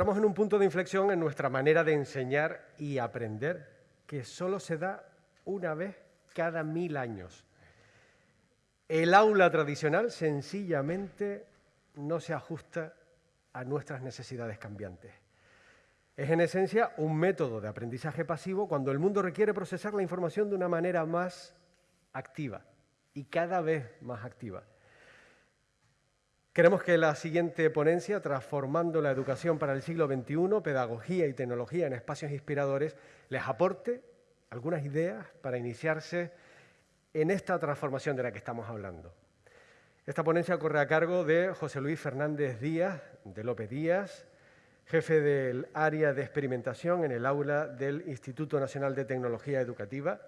encontramos en un punto de inflexión en nuestra manera de enseñar y aprender, que solo se da una vez cada mil años. El aula tradicional sencillamente no se ajusta a nuestras necesidades cambiantes. Es en esencia un método de aprendizaje pasivo cuando el mundo requiere procesar la información de una manera más activa y cada vez más activa. Queremos que la siguiente ponencia, Transformando la Educación para el siglo XXI, Pedagogía y Tecnología en Espacios Inspiradores, les aporte algunas ideas para iniciarse en esta transformación de la que estamos hablando. Esta ponencia corre a cargo de José Luis Fernández Díaz, de López Díaz, jefe del área de experimentación en el aula del Instituto Nacional de Tecnología Educativa,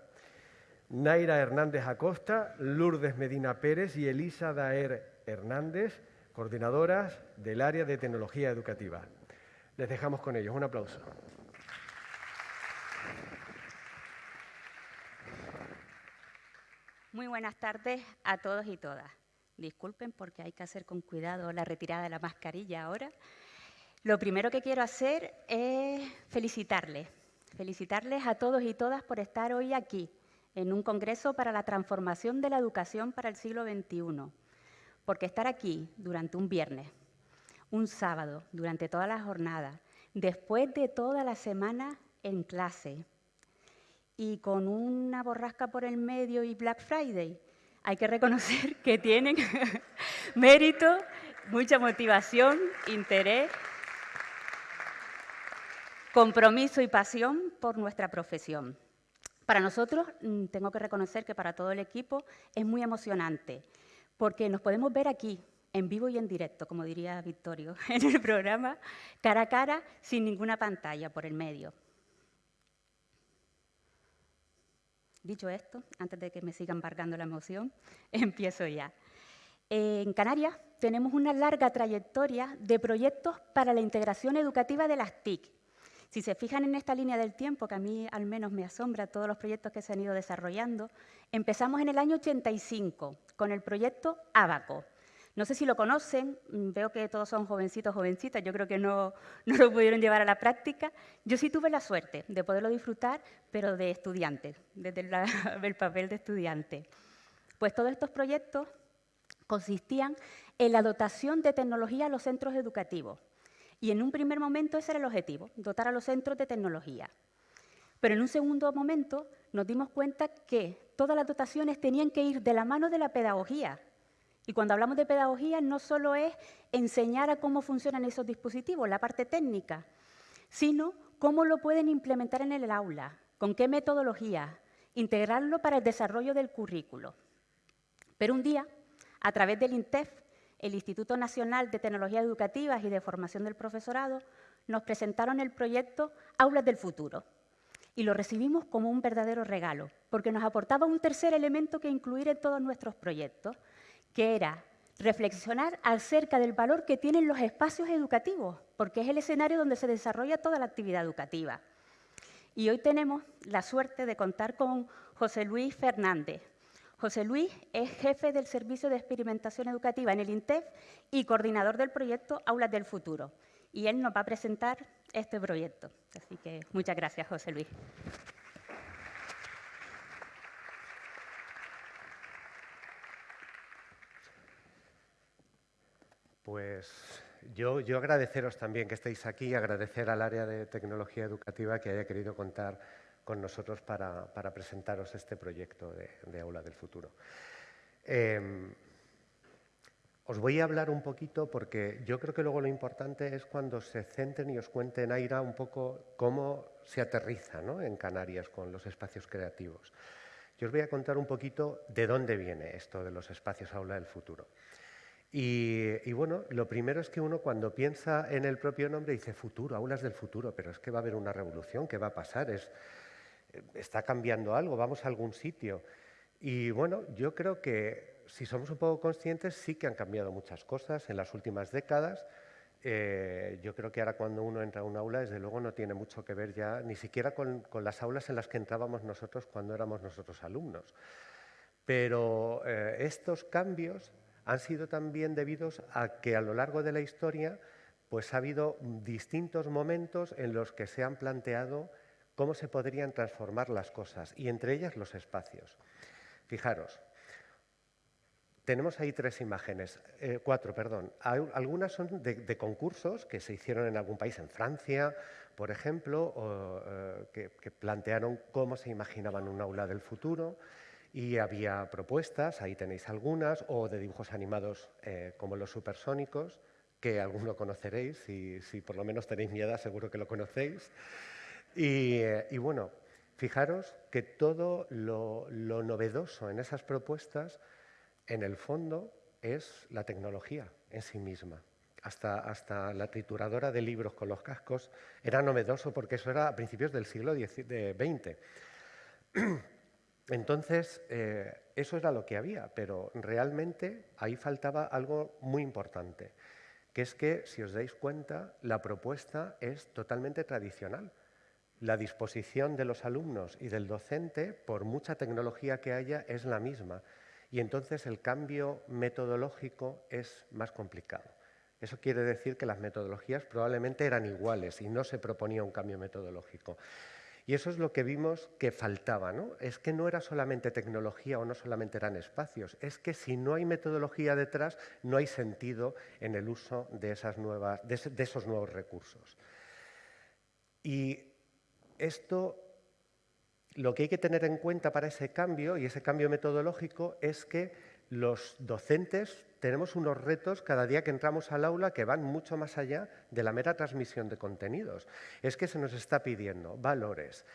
Naira Hernández Acosta, Lourdes Medina Pérez y Elisa Daer Hernández, coordinadoras del área de tecnología educativa. Les dejamos con ellos. Un aplauso. Muy buenas tardes a todos y todas. Disculpen porque hay que hacer con cuidado la retirada de la mascarilla ahora. Lo primero que quiero hacer es felicitarles, felicitarles a todos y todas por estar hoy aquí, en un congreso para la transformación de la educación para el siglo XXI. Porque estar aquí durante un viernes, un sábado, durante toda la jornada, después de toda la semana en clase y con una borrasca por el medio y Black Friday, hay que reconocer que tienen mérito, mucha motivación, interés compromiso y pasión por nuestra profesión. Para nosotros, mm, tengo que reconocer que para todo el equipo es muy emocionante, porque nos podemos ver aquí, en vivo y en directo, como diría Victorio, en el programa, cara a cara, sin ninguna pantalla por el medio. Dicho esto, antes de que me siga embargando la emoción, empiezo ya. En Canarias tenemos una larga trayectoria de proyectos para la integración educativa de las TIC, si se fijan en esta línea del tiempo, que a mí al menos me asombra todos los proyectos que se han ido desarrollando, empezamos en el año 85 con el proyecto Abaco. No sé si lo conocen, mm, veo que todos son jovencitos, jovencitas, yo creo que no, no lo pudieron llevar a la práctica. Yo sí tuve la suerte de poderlo disfrutar, pero de estudiante, desde el papel de estudiante. Pues todos estos proyectos consistían en la dotación de tecnología a los centros educativos, y en un primer momento ese era el objetivo, dotar a los centros de tecnología. Pero en un segundo momento nos dimos cuenta que todas las dotaciones tenían que ir de la mano de la pedagogía. Y cuando hablamos de pedagogía no solo es enseñar a cómo funcionan esos dispositivos, la parte técnica, sino cómo lo pueden implementar en el aula, con qué metodología, integrarlo para el desarrollo del currículo. Pero un día, a través del INTEF, el Instituto Nacional de Tecnologías Educativas y de Formación del Profesorado nos presentaron el proyecto Aulas del Futuro y lo recibimos como un verdadero regalo, porque nos aportaba un tercer elemento que incluir en todos nuestros proyectos, que era reflexionar acerca del valor que tienen los espacios educativos, porque es el escenario donde se desarrolla toda la actividad educativa. Y hoy tenemos la suerte de contar con José Luis Fernández, José Luis es jefe del Servicio de Experimentación Educativa en el INTEF y coordinador del proyecto Aulas del Futuro. Y él nos va a presentar este proyecto. Así que muchas gracias, José Luis. Pues yo, yo agradeceros también que estéis aquí, agradecer al área de tecnología educativa que haya querido contar con nosotros para, presentaros este proyecto de, Aula del Futuro. Em, os voy a hablar un poquito porque yo creo que luego lo importante es cuando se centren y os cuenten, Aira, un poco cómo se aterriza en Canarias con los espacios creativos. Yo os voy a contar un poquito de dónde viene esto de los espacios aula del futuro. Y, y, bueno, lo primero es que uno cuando piensa en el propio nombre dice futuro, aulas del futuro, pero es que va a haber una revolución, ¿qué va a pasar? Es, está cambiando algo, vamos a algún sitio. Y bueno, yo creo que si somos un poco conscientes, sí que han cambiado muchas cosas en las últimas décadas. Eh, yo creo que ahora cuando uno entra a un aula, desde luego no tiene mucho que ver ya, ni siquiera con, las aulas en las que entrábamos nosotros cuando éramos nosotros alumnos. Pero eh, estos cambios han sido también debidos a que a lo largo de la historia pues ha habido distintos momentos en los que se han planteado cómo se podrían transformar las cosas, y entre ellas los espacios. Fijaros, tenemos ahí tres imágenes, eh, cuatro, perdón. Algunas son de, concursos que se hicieron en algún país, en Francia, por ejemplo, eh, que, plantearon cómo se imaginaban un aula del futuro y había propuestas, ahí tenéis algunas, o de dibujos animados eh, como los supersónicos, que alguno conoceréis, y si por lo menos tenéis mi edad seguro que lo conocéis. Y, bueno, fijaros que todo lo, novedoso en esas propuestas, en el fondo, es la tecnología en sí misma. Hasta, hasta, la trituradora de libros con los cascos era novedoso porque eso era a principios del siglo XX. Entonces, eh, eso era lo que había, pero realmente ahí faltaba algo muy importante, que es que, si os dais cuenta, la propuesta es totalmente tradicional la disposición de los alumnos y del docente, por mucha tecnología que haya, es la misma. Y entonces el cambio metodológico es más complicado. Eso quiere decir que las metodologías probablemente eran iguales y no se proponía un cambio metodológico. Y eso es lo que vimos que faltaba, ¿no? Es que no era solamente tecnología o no solamente eran espacios, es que si no hay metodología detrás, no hay sentido en el uso de, esos nuevos recursos. Y esto, lo que hay que tener en cuenta para ese cambio y ese cambio metodológico es que los docentes tenemos unos retos cada día que entramos al aula que van mucho más allá de la mera transmisión de contenidos. Es que se nos está pidiendo valores,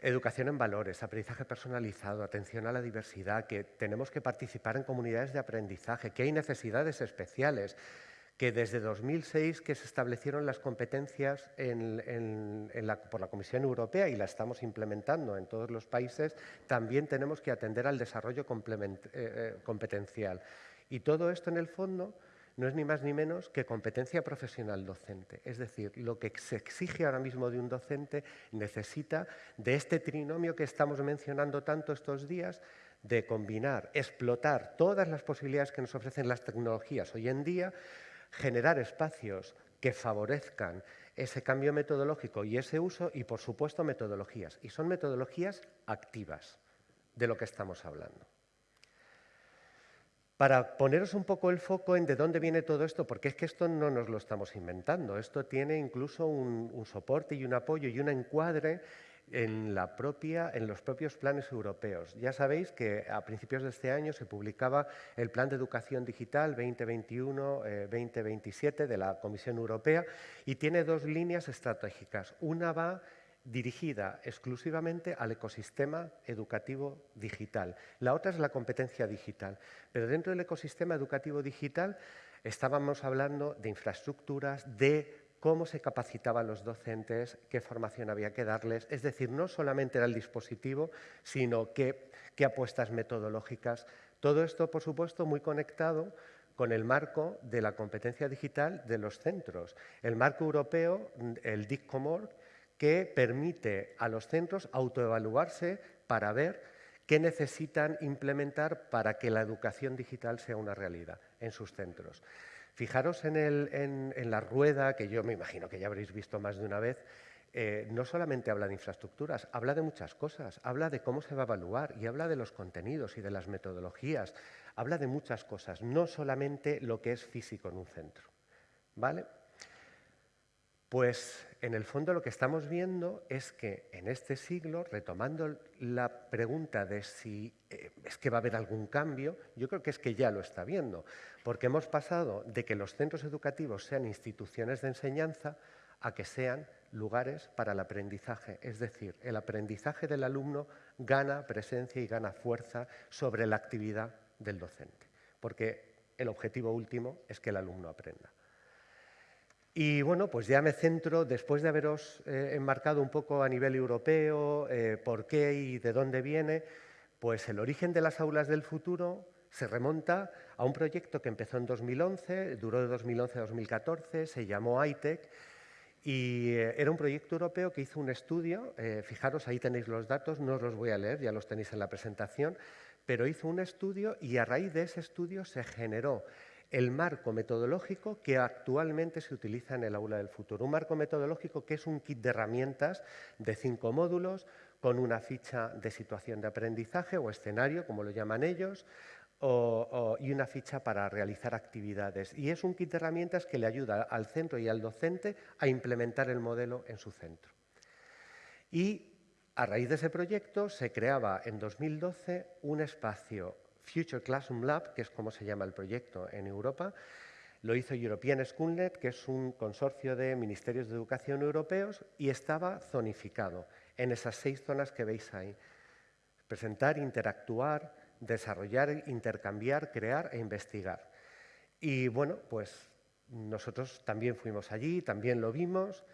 educación en valores, aprendizaje personalizado, atención a la diversidad, que tenemos que participar en comunidades de aprendizaje, que hay necesidades especiales, que desde 2006 que se establecieron las competencias por la Comisión Europea y la estamos implementando en todos los países, también tenemos que atender al desarrollo eh, eh, competencial. Y todo esto, en el fondo, no es ni más ni menos que competencia profesional docente. Es decir, lo que se exige ahora mismo de un docente necesita de este trinomio que estamos mencionando tanto estos días, de combinar, explotar todas las posibilidades que nos ofrecen las tecnologías hoy en día, generar espacios que favorezcan ese cambio metodológico y ese uso y, por supuesto, metodologías. Y son metodologías activas de lo que estamos hablando. Para poneros un poco el foco en de dónde viene todo esto, porque es que esto no nos lo estamos inventando, esto tiene incluso un, un soporte y un apoyo y un encuadre en, los propios planes europeos. Ya sabéis que a principios de este año se publicaba el Plan de Educación Digital 2021-2027 de la Comisión Europea y tiene dos líneas estratégicas. Una va dirigida exclusivamente al ecosistema educativo digital. La otra es la competencia digital. Pero dentro del ecosistema educativo digital estábamos hablando de infraestructuras, de cómo se capacitaban los docentes, qué formación había que darles. Es decir, no solamente era el dispositivo, sino qué, apuestas metodológicas. Todo esto, por supuesto, muy conectado con el marco de la competencia digital de los centros. El marco europeo, el DICCOMOR, que permite a los centros autoevaluarse para ver qué necesitan implementar para que la educación digital sea una realidad en sus centros. Fijaros en, la rueda, que yo me imagino que ya habréis visto más de una vez, eh, no solamente habla de infraestructuras, habla de muchas cosas, habla de cómo se va a evaluar y habla de los contenidos y de las metodologías, habla de muchas cosas, no solamente lo que es físico en un centro. ¿Vale? Pues en el fondo lo que estamos viendo es que en este siglo, retomando la pregunta de si eh, es que va a haber algún cambio, yo creo que es que ya lo está viendo, porque hemos pasado de que los centros educativos sean instituciones de enseñanza a que sean lugares para el aprendizaje. Es decir, el aprendizaje del alumno gana presencia y gana fuerza sobre la actividad del docente, porque el objetivo último es que el alumno aprenda. Y bueno, pues ya me centro, después de haberos eh, enmarcado un poco a nivel europeo, eh, por qué y de dónde viene, pues el origen de las aulas del futuro se remonta a un proyecto que empezó en 2011, duró de 2011 a 2014, se llamó ITEC, y eh, era un proyecto europeo que hizo un estudio, fijaros, ahí tenéis los datos, no os los voy a leer, ya los tenéis en la presentación, pero hizo un estudio y a raíz de ese estudio se generó el marco metodológico que actualmente se utiliza en el aula del futuro. Un marco metodológico que es un kit de herramientas de cinco módulos con una ficha de situación de aprendizaje o escenario, como lo llaman ellos, y una ficha para realizar actividades. Y es un kit de herramientas que le ayuda al centro y al docente a implementar el modelo en su centro. Y a raíz de ese proyecto se creaba en 2012 un espacio Future Classroom Lab, que es como se llama el proyecto en Europa. Lo hizo European Schoolnet, que es un consorcio de ministerios de educación europeos, y estaba zonificado en esas seis zonas que veis ahí. Presentar, interactuar, desarrollar, intercambiar, crear e investigar. Y bueno, pues nosotros también fuimos allí, también lo vimos,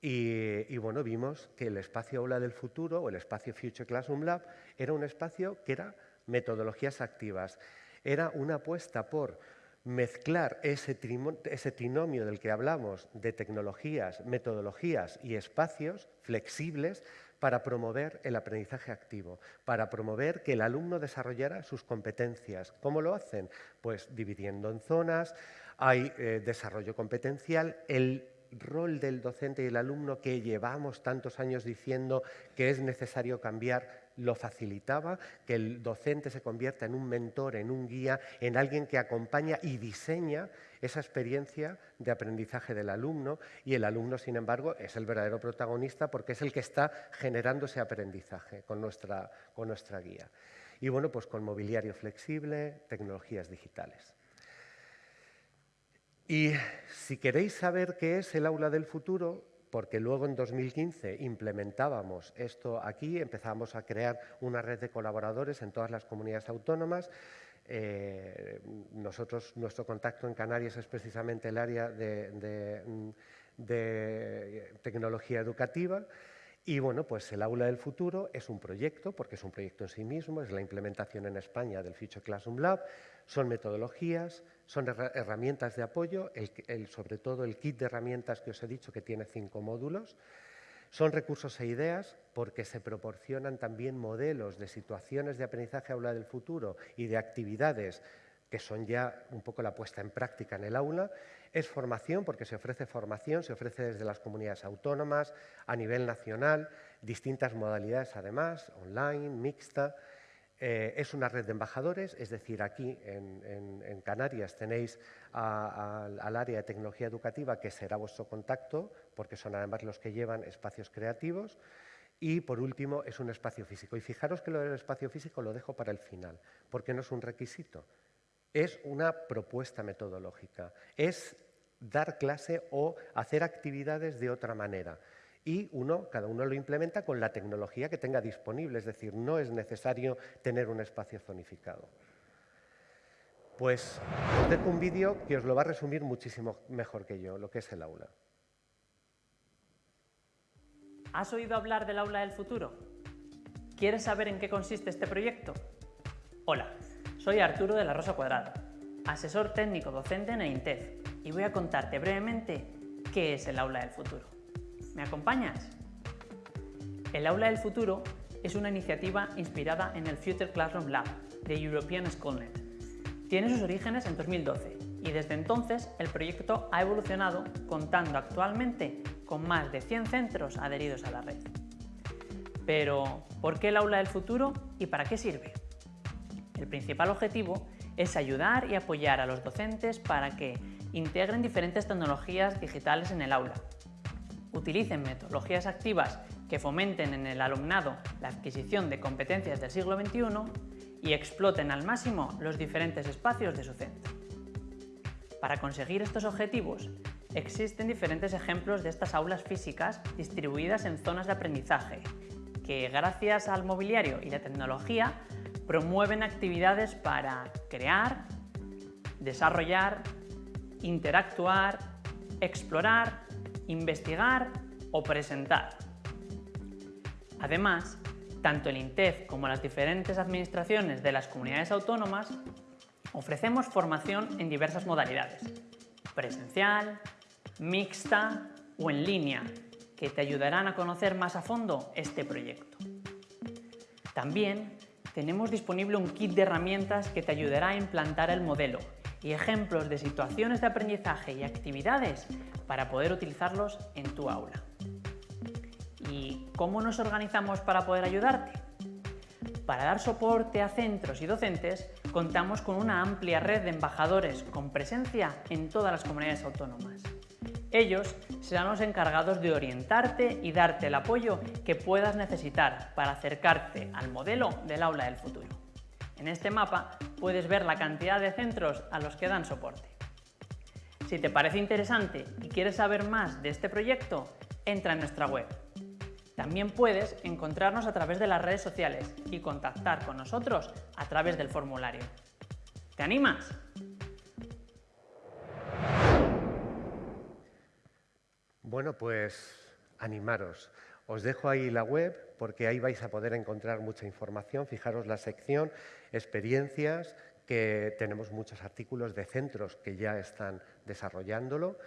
y, y, bueno, vimos que el espacio aula del futuro o el espacio Future Classroom Lab era un espacio que era metodologías activas. Era una apuesta por mezclar ese, trinomio del que hablamos de tecnologías, metodologías y espacios flexibles para promover el aprendizaje activo, para promover que el alumno desarrollara sus competencias. ¿Cómo lo hacen? Pues dividiendo en zonas, hay eh, desarrollo competencial, el rol del docente y el alumno que llevamos tantos años diciendo que es necesario cambiar lo facilitaba, que el docente se convierta en un mentor, en un guía, en alguien que acompaña y diseña esa experiencia de aprendizaje del alumno y el alumno, sin embargo, es el verdadero protagonista porque es el que está generando ese aprendizaje con nuestra, con nuestra guía. Y bueno, pues con mobiliario flexible, tecnologías digitales. Y si queréis saber qué es el aula del futuro, porque luego en 2015 implementábamos esto aquí, empezamos a crear una red de colaboradores en todas las comunidades autónomas. Eh, nosotros, nuestro contacto en Canarias es precisamente el área de, de tecnología educativa. Y bueno, pues el Aula del Futuro es un proyecto, porque es un proyecto en sí mismo, es la implementación en España del Future Classroom Lab, son metodologías, son herramientas de apoyo, sobre todo el kit de herramientas que os he dicho que tiene cinco módulos. Son recursos e ideas porque se proporcionan también modelos de situaciones de aprendizaje aula del futuro y de actividades que son ya un poco la puesta en práctica en el aula. Es formación porque se ofrece formación, se ofrece desde las comunidades autónomas, a nivel nacional, distintas modalidades además, online, mixta. Eh, es una red de embajadores, es decir, aquí en, Canarias tenéis al área de tecnología educativa que será vuestro contacto, porque son además los que llevan espacios creativos. Y por último, es un espacio físico. Y fijaros que lo del espacio físico lo dejo para el final, porque no es un requisito, es una propuesta metodológica, es dar clase o hacer actividades de otra manera y uno, cada uno lo implementa con la tecnología que tenga disponible, es decir, no es necesario tener un espacio zonificado. Pues os dejo un vídeo que os lo va a resumir muchísimo mejor que yo, lo que es el aula. ¿Has oído hablar del aula del futuro? ¿Quieres saber en qué consiste este proyecto? Hola, soy Arturo de la Rosa Cuadrada, asesor técnico docente en EINTEF, y voy a contarte brevemente qué es el aula del futuro. ¿Me acompañas? El Aula del Futuro es una iniciativa inspirada en el Future Classroom Lab de European Schoolnet. Tiene sus orígenes en 2012 y desde entonces el proyecto ha evolucionado contando actualmente con más de 100 centros adheridos a la red. Pero, ¿por qué el Aula del Futuro y para qué sirve? El principal objetivo es ayudar y apoyar a los docentes para que integren diferentes tecnologías digitales en el aula, utilicen metodologías activas que fomenten en el alumnado la adquisición de competencias del siglo XXI y exploten al máximo los diferentes espacios de su centro. Para conseguir estos objetivos, existen diferentes ejemplos de estas aulas físicas distribuidas en zonas de aprendizaje, que gracias al mobiliario y la tecnología promueven actividades para crear, desarrollar, interactuar, explorar investigar o presentar. Además, tanto el INTEF como las diferentes administraciones de las comunidades autónomas ofrecemos formación en diversas modalidades, presencial, mixta o en línea, que te ayudarán a conocer más a fondo este proyecto. También tenemos disponible un kit de herramientas que te ayudará a implantar el modelo y ejemplos de situaciones de aprendizaje y actividades para poder utilizarlos en tu aula. ¿Y cómo nos organizamos para poder ayudarte? Para dar soporte a centros y docentes, contamos con una amplia red de embajadores con presencia en todas las comunidades autónomas. Ellos serán los encargados de orientarte y darte el apoyo que puedas necesitar para acercarte al modelo del aula del futuro. En este mapa puedes ver la cantidad de centros a los que dan soporte. Si te parece interesante y quieres saber más de este proyecto, entra en nuestra web. También puedes encontrarnos a través de las redes sociales y contactar con nosotros a través del formulario. ¿Te animas? Bueno, pues animaros. Os dejo ahí la web porque ahí vais a poder encontrar mucha información. Fijaros la sección, experiencias, que tenemos muchos artículos de centros que ya están desarrollándolo,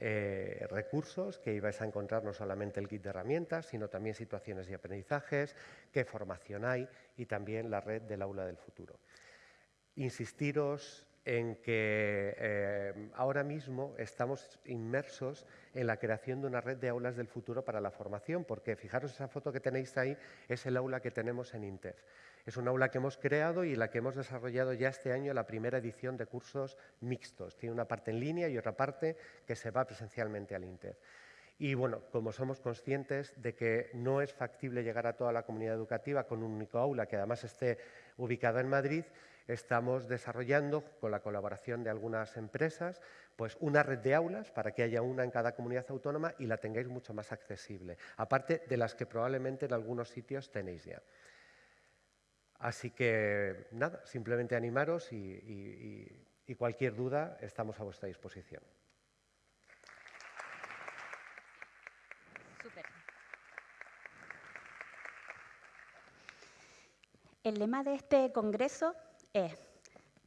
eh, recursos que vais a encontrar no solamente el kit de herramientas, sino también situaciones de aprendizajes, qué formación hay y también la red del aula del futuro. Insistiros en que eh, ahora mismo estamos inmersos en la creación de una red de aulas del futuro para la formación, porque fijaros esa foto que tenéis ahí, es el aula que tenemos en INTEF. Es un aula que hemos creado y la que hemos desarrollado ya este año la primera edición de cursos mixtos. Tiene una parte en línea y otra parte que se va presencialmente al INTEF. Y bueno, como somos conscientes de que no es factible llegar a toda la comunidad educativa con un único aula que además esté ubicado en Madrid, estamos desarrollando, con la colaboración de algunas empresas, pues una red de aulas para que haya una en cada comunidad autónoma y la tengáis mucho más accesible, aparte de las que probablemente en algunos sitios tenéis ya. Así que, nada, simplemente animaros y, cualquier duda estamos a vuestra disposición. El lema de este congreso es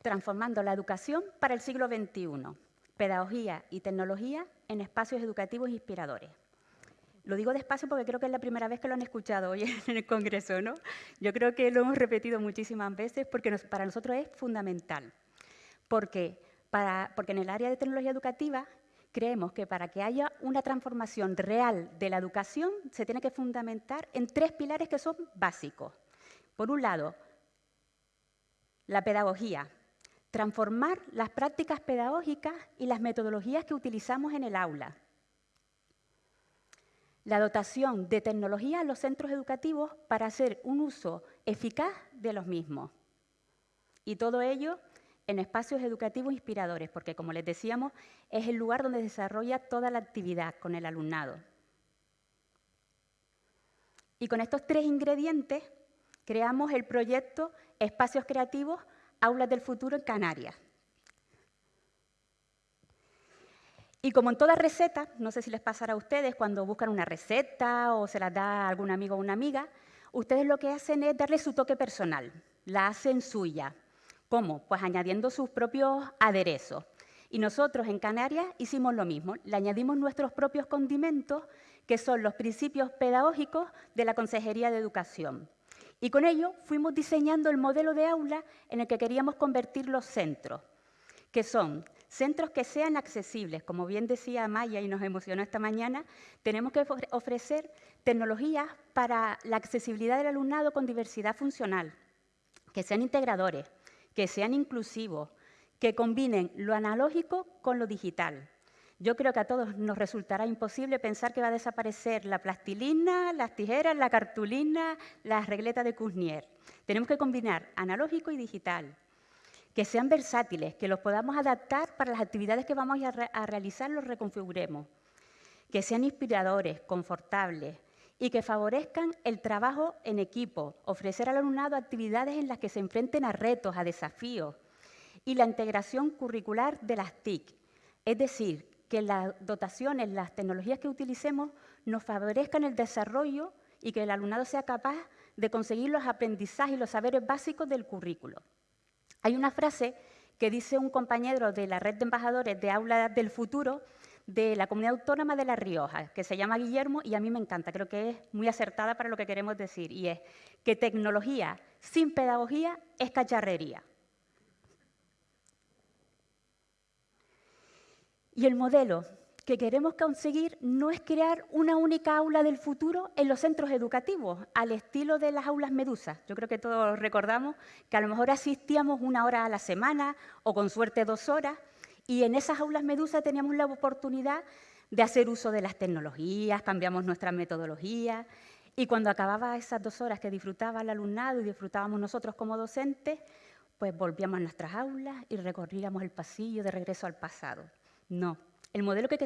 Transformando la educación para el siglo XXI, pedagogía y tecnología en espacios educativos inspiradores. Lo digo despacio porque creo que es la primera vez que lo han escuchado hoy en el Congreso, ¿no? Yo creo que lo hemos repetido muchísimas veces porque para nosotros es fundamental. Porque, porque en el área de tecnología educativa creemos que para que haya una transformación real de la educación se tiene que fundamentar en tres pilares que son básicos. Por un lado, la pedagogía, transformar las prácticas pedagógicas y las metodologías que utilizamos en el aula. La dotación de tecnología a los centros educativos para hacer un uso eficaz de los mismos. Y todo ello en espacios educativos inspiradores, porque como les decíamos, es el lugar donde se desarrolla toda la actividad con el alumnado. Y con estos tres ingredientes creamos el proyecto Espacios Creativos, Aulas del Futuro en Canarias. Y como en toda receta, no sé si les pasará a ustedes cuando buscan una receta o se la da algún amigo o una amiga, ustedes lo que hacen es darle su toque personal, la hacen suya. ¿Cómo? Pues añadiendo sus propios aderezos. Y nosotros en Canarias hicimos lo mismo, le añadimos nuestros propios condimentos, que son los principios pedagógicos de la Consejería de Educación. Y con ello fuimos diseñando el modelo de aula en el que queríamos convertir los centros, que son centros que sean accesibles. Como bien decía Maya y nos emocionó esta mañana, tenemos que ofrecer tecnologías para la accesibilidad del alumnado con diversidad funcional, que sean integradores, que sean inclusivos, que combinen lo analógico con lo digital, yo creo que a todos nos resultará imposible pensar que va a desaparecer la plastilina, las tijeras, la cartulina, las regletas de Cusnier. Tenemos que combinar analógico y digital, que sean versátiles, que los podamos adaptar para las actividades que vamos a, realizar, los reconfiguremos, que sean inspiradores, confortables y que favorezcan el trabajo en equipo, ofrecer al alumnado actividades en las que se enfrenten a retos, a desafíos y la integración curricular de las TIC, es decir, que las dotaciones, las tecnologías que utilicemos nos favorezcan el desarrollo y que el alumnado sea capaz de conseguir los aprendizajes y los saberes básicos del currículo. Hay una frase que dice un compañero de la red de embajadores de Aula del Futuro de la Comunidad Autónoma de La Rioja, que se llama Guillermo y a mí me encanta, creo que es muy acertada para lo que queremos decir, y es que tecnología sin pedagogía es cacharrería. Y el modelo que queremos conseguir no es crear una única aula del futuro en los centros educativos, al estilo de las aulas Medusa. Yo creo que todos recordamos que a lo mejor asistíamos una hora a la semana o con suerte dos horas, y en esas aulas Medusa teníamos la oportunidad de hacer uso de las tecnologías, cambiamos nuestra metodología, y cuando acababa esas dos horas que disfrutaba el alumnado y disfrutábamos nosotros como docentes, pues volvíamos a nuestras aulas y recorríamos el pasillo de regreso al pasado. No, el modelo que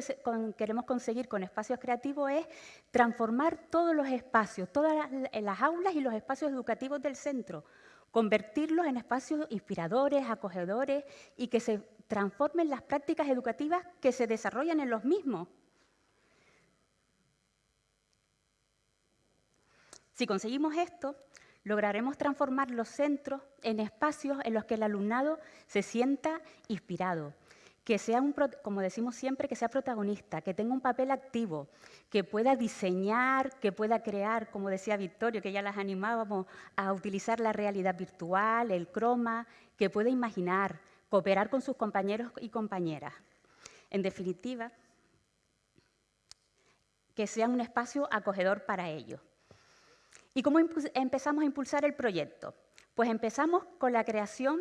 queremos conseguir con espacios creativos es transformar todos los espacios, todas las aulas y los espacios educativos del centro, convertirlos en espacios inspiradores, acogedores y que se transformen las prácticas educativas que se desarrollan en los mismos. Si conseguimos esto, lograremos transformar los centros en espacios en los que el alumnado se sienta inspirado, que sea, un, como decimos siempre, que sea protagonista, que tenga un papel activo, que pueda diseñar, que pueda crear, como decía Victorio, que ya las animábamos a utilizar la realidad virtual, el croma, que pueda imaginar, cooperar con sus compañeros y compañeras. En definitiva, que sea un espacio acogedor para ellos. ¿Y cómo empezamos a impulsar el proyecto? Pues empezamos con la creación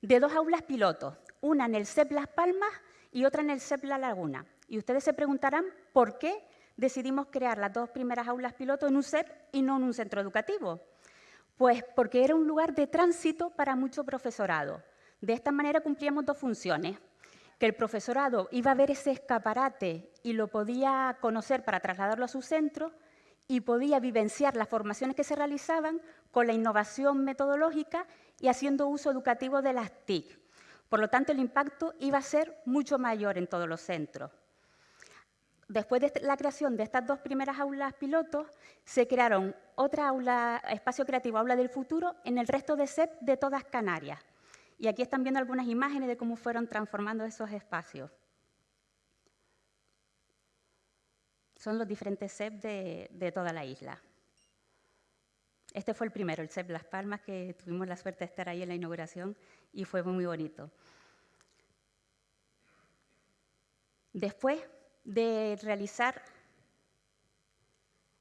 de dos aulas pilotos, una en el CEP Las Palmas y otra en el CEP La Laguna. Y ustedes se preguntarán por qué decidimos crear las dos primeras aulas piloto en un CEP y no en un centro educativo. Pues porque era un lugar de tránsito para mucho profesorado. De esta manera cumplíamos dos funciones, que el profesorado iba a ver ese escaparate y lo podía conocer para trasladarlo a su centro y podía vivenciar las formaciones que se realizaban con la innovación metodológica y haciendo uso educativo de las TIC. Por lo tanto, el impacto iba a ser mucho mayor en todos los centros. Después de la creación de estas dos primeras aulas pilotos, se crearon otra aula, espacio creativo, aula del futuro, en el resto de SEP de todas Canarias. Y aquí están viendo algunas imágenes de cómo fueron transformando esos espacios. Son los diferentes SEP de, de toda la isla. Este fue el primero, el CEP Las Palmas, que tuvimos la suerte de estar ahí en la inauguración y fue muy bonito. Después de realizar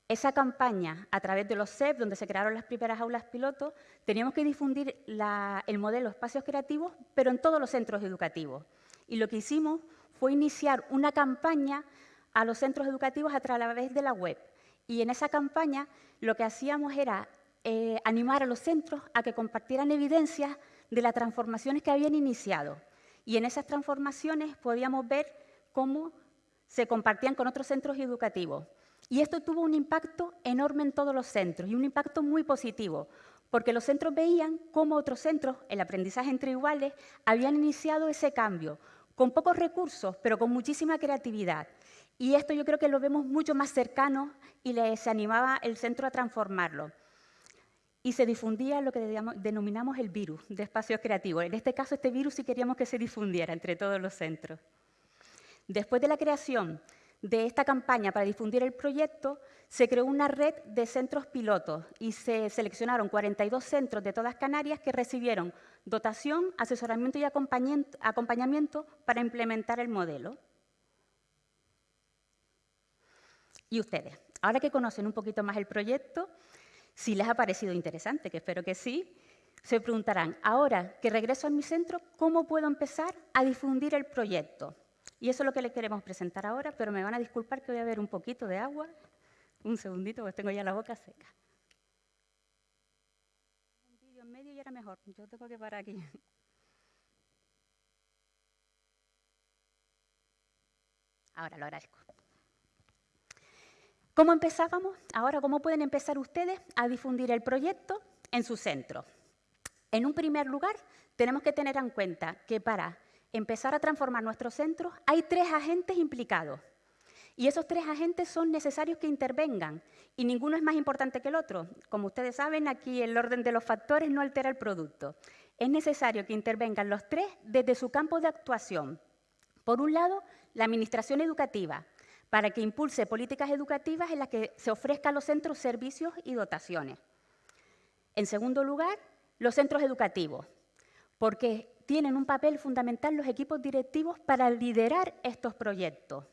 esa campaña a través de los CEP, donde se crearon las primeras aulas pilotos, teníamos que difundir el modelo Espacios Creativos, pero en todos los centros educativos. Y lo que hicimos fue iniciar una campaña a los centros educativos a través de la web. Y en esa campaña lo que hacíamos era eh, animar a los centros a que compartieran evidencias de las transformaciones que habían iniciado. Y en esas transformaciones podíamos ver cómo se compartían con otros centros educativos. Y esto tuvo un impacto enorme en todos los centros y un impacto muy positivo, porque los centros veían cómo otros centros, el aprendizaje entre iguales, habían iniciado ese cambio, con pocos recursos, pero con muchísima creatividad. Y esto yo creo que lo vemos mucho más cercano y se animaba el centro a transformarlo y se difundía lo que denominamos el virus de espacios creativos. En este caso, este virus sí queríamos que se difundiera entre todos los centros. Después de la creación de esta campaña para difundir el proyecto, se creó una red de centros pilotos y se seleccionaron 42 centros de todas Canarias que recibieron dotación, asesoramiento y acompañamiento para implementar el modelo. Y ustedes, ahora que conocen un poquito más el proyecto, si les ha parecido interesante, que espero que sí, se preguntarán, ahora que regreso a mi centro, ¿cómo puedo empezar a difundir el proyecto? Y eso es lo que les queremos presentar ahora, pero me van a disculpar que voy a ver un poquito de agua. Un segundito, porque tengo ya la boca seca. Un vídeo en medio y era mejor. Yo tengo que parar aquí. Ahora lo agradezco. ¿Cómo empezábamos? Ahora, ¿cómo pueden empezar ustedes a difundir el proyecto en su centro? En un primer lugar, tenemos que tener en cuenta que para empezar a transformar nuestros centros hay tres agentes implicados. Y esos tres agentes son necesarios que intervengan y ninguno es más importante que el otro. Como ustedes saben, aquí el orden de los factores no altera el producto. Es necesario que intervengan los tres desde su campo de actuación. Por un lado, la administración educativa, para que impulse políticas educativas en las que se ofrezcan los centros servicios y dotaciones. En segundo lugar, los centros educativos, porque tienen un papel fundamental los equipos directivos para liderar estos proyectos.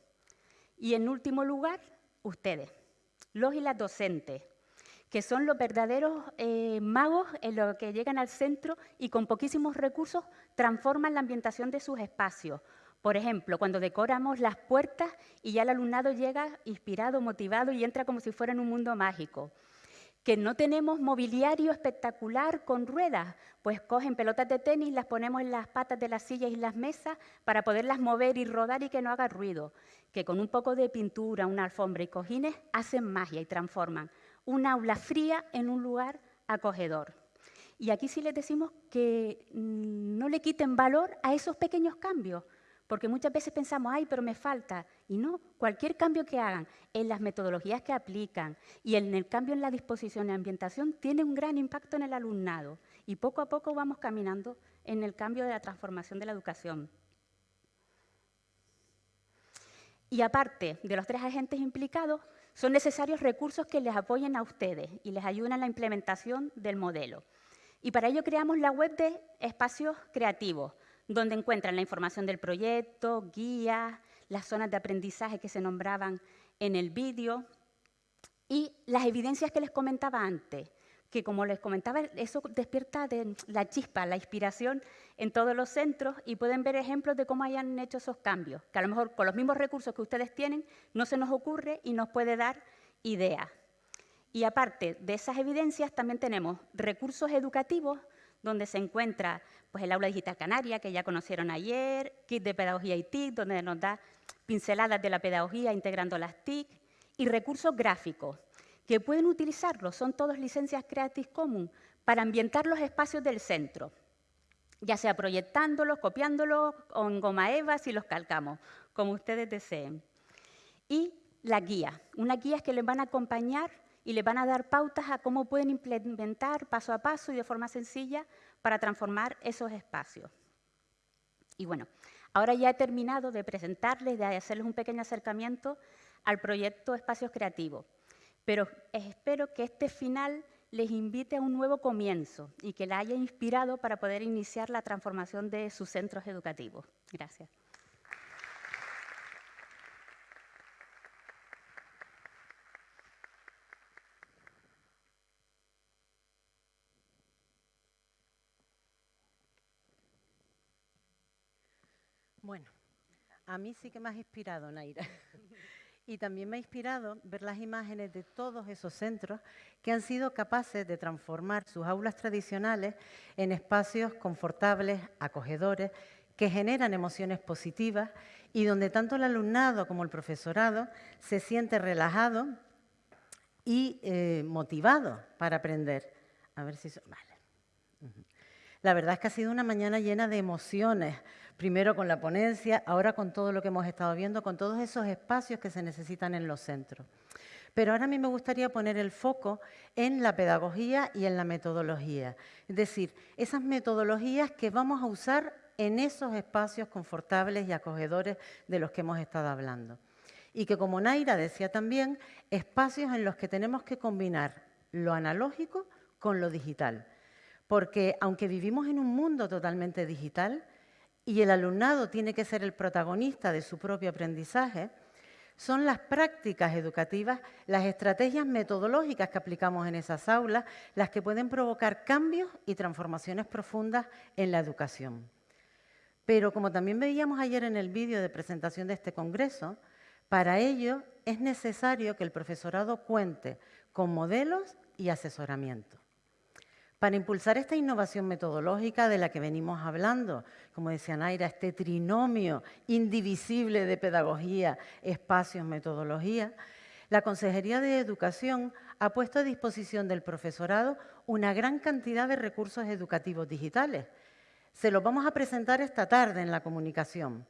Y en último lugar, ustedes, los y las docentes, que son los verdaderos eh, magos en lo que llegan al centro y con poquísimos recursos transforman la ambientación de sus espacios. Por ejemplo, cuando decoramos las puertas y ya el alumnado llega inspirado, motivado y entra como si fuera en un mundo mágico que no tenemos mobiliario espectacular con ruedas, pues cogen pelotas de tenis, las ponemos en las patas de las sillas y las mesas para poderlas mover y rodar y que no haga ruido, que con un poco de pintura, una alfombra y cojines hacen magia y transforman un aula fría en un lugar acogedor. Y aquí sí les decimos que mm, no le quiten valor a esos pequeños cambios, porque muchas veces pensamos, ay, pero me falta. Y no, cualquier cambio que hagan en las metodologías que aplican y en el cambio en la disposición y ambientación tiene un gran impacto en el alumnado. Y poco a poco vamos caminando en el cambio de la transformación de la educación. Y aparte de los tres agentes implicados, son necesarios recursos que les apoyen a ustedes y les ayuden en la implementación del modelo. Y para ello creamos la web de Espacios Creativos, donde encuentran la información del proyecto, guías, las zonas de aprendizaje que se nombraban en el vídeo y las evidencias que les comentaba antes, que como les comentaba, eso despierta de la chispa, la inspiración en todos los centros y pueden ver ejemplos de cómo hayan hecho esos cambios, que a lo mejor con los mismos recursos que ustedes tienen no se nos ocurre y nos puede dar ideas. Y aparte de esas evidencias, también tenemos recursos educativos donde se encuentra pues, el aula digital canaria, que ya conocieron ayer, kit de pedagogía y TIC, donde nos da pinceladas de la pedagogía integrando las TIC, y recursos gráficos, que pueden utilizarlos, son todas licencias Creative Commons, para ambientar los espacios del centro, ya sea proyectándolos, copiándolos o en goma eva si los calcamos, como ustedes deseen. Y la guía, una guía que les van a acompañar y les van a dar pautas a cómo pueden implementar paso a paso y de forma sencilla para transformar esos espacios. Y bueno, ahora ya he terminado de presentarles, de hacerles un pequeño acercamiento al proyecto Espacios Creativos, pero espero que este final les invite a un nuevo comienzo y que la haya inspirado para poder iniciar la transformación de sus centros educativos. Gracias. Bueno, a mí sí que me ha inspirado, Naira. y también me ha inspirado ver las imágenes de todos esos centros que han sido capaces de transformar sus aulas tradicionales en espacios confortables, acogedores, que generan emociones positivas y donde tanto el alumnado como el profesorado se siente relajado y eh, motivado para aprender. A ver si... Vale. La verdad es que ha sido una mañana llena de emociones, primero con la ponencia, ahora con todo lo que hemos estado viendo, con todos esos espacios que se necesitan en los centros. Pero ahora a mí me gustaría poner el foco en la pedagogía y en la metodología. Es decir, esas metodologías que vamos a usar en esos espacios confortables y acogedores de los que hemos estado hablando. Y que, como Naira decía también, espacios en los que tenemos que combinar lo analógico con lo digital. Porque aunque vivimos en un mundo totalmente digital, y el alumnado tiene que ser el protagonista de su propio aprendizaje, son las prácticas educativas, las estrategias metodológicas que aplicamos en esas aulas, las que pueden provocar cambios y transformaciones profundas en la educación. Pero como también veíamos ayer en el vídeo de presentación de este congreso, para ello es necesario que el profesorado cuente con modelos y asesoramiento. Para impulsar esta innovación metodológica de la que venimos hablando, como decía Naira, este trinomio indivisible de pedagogía, espacios, metodología, la Consejería de Educación ha puesto a disposición del profesorado una gran cantidad de recursos educativos digitales. Se los vamos a presentar esta tarde en la comunicación.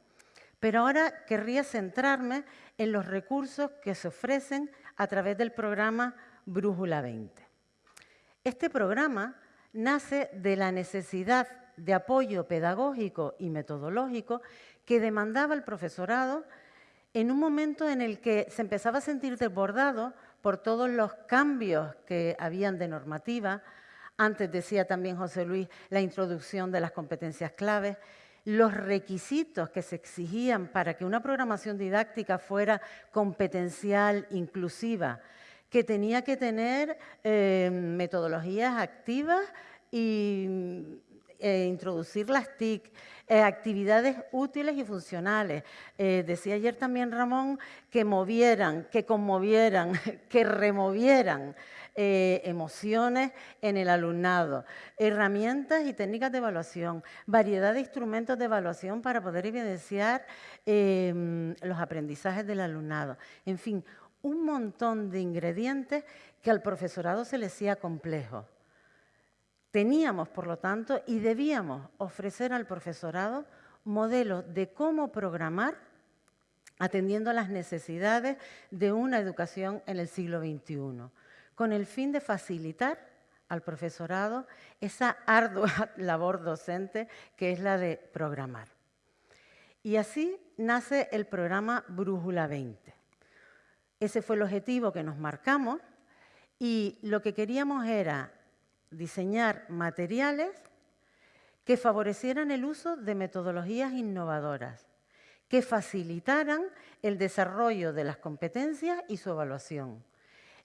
Pero ahora querría centrarme en los recursos que se ofrecen a través del programa Brújula 20. Este programa nace de la necesidad de apoyo pedagógico y metodológico que demandaba el profesorado en un momento en el que se empezaba a sentir desbordado por todos los cambios que habían de normativa, Antes decía también José Luis la introducción de las competencias claves, los requisitos que se exigían para que una programación didáctica fuera competencial, inclusiva, que tenía que tener eh, metodologías activas y eh, introducir las TIC, eh, actividades útiles y funcionales. decía ayer también Ramón que movieran, que conmovieran, que removieran emociones en el alumnado, herramientas y técnicas de evaluación, variedad de instrumentos de evaluación para poder evidenciar los aprendizajes del alumnado. En fin, un montón de ingredientes que al profesorado se le hacía complejo. Teníamos, por lo tanto, y debíamos ofrecer al profesorado modelos de cómo programar atendiendo a las necesidades de una educación en el siglo XXI con el fin de facilitar al profesorado esa ardua labor docente que es la de programar. Y así nace el programa Brújula 20. Ese fue el objetivo que nos marcamos y lo que queríamos era diseñar materiales que favorecieran el uso de metodologías innovadoras, que facilitaran el desarrollo de las competencias y su evaluación,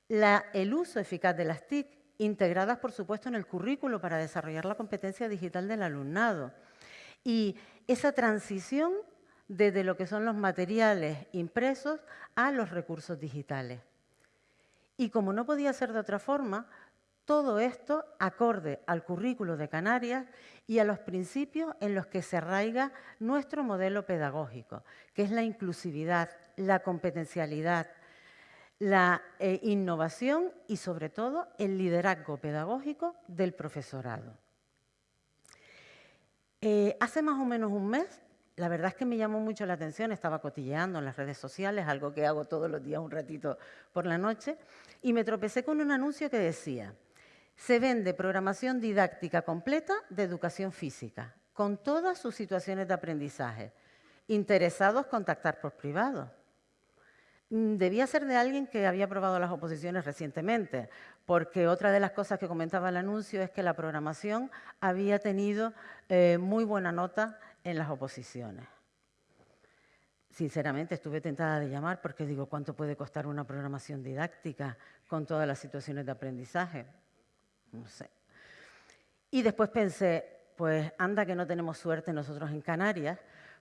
el uso eficaz de las TIC, integradas, por supuesto, en el currículo para desarrollar la competencia digital del alumnado. Y esa transición desde lo que son los materiales impresos a los recursos digitales. Y como no podía ser de otra forma, todo esto acorde al currículo de Canarias y a los principios en los que se arraiga nuestro modelo pedagógico, que es la inclusividad, la competencialidad, la eh, innovación y, sobre todo, el liderazgo pedagógico del profesorado. Eh, hace más o menos un mes, la verdad es que me llamó mucho la atención, estaba cotilleando en las redes sociales, algo que hago todos los días un ratito por la noche, y me tropecé con un anuncio que decía, se vende programación didáctica completa de educación física, con todas sus situaciones de aprendizaje. Interesados contactar por privado. Mm, debía ser de alguien que había aprobado las oposiciones recientemente, porque otra de las cosas que comentaba el anuncio es que la programación había tenido eh, muy buena nota en las oposiciones. Sinceramente estuve tentada de llamar porque digo, ¿cuánto puede costar una programación didáctica con todas las situaciones de aprendizaje? No sé. Y después pensé, pues anda que no tenemos suerte nosotros en Canarias,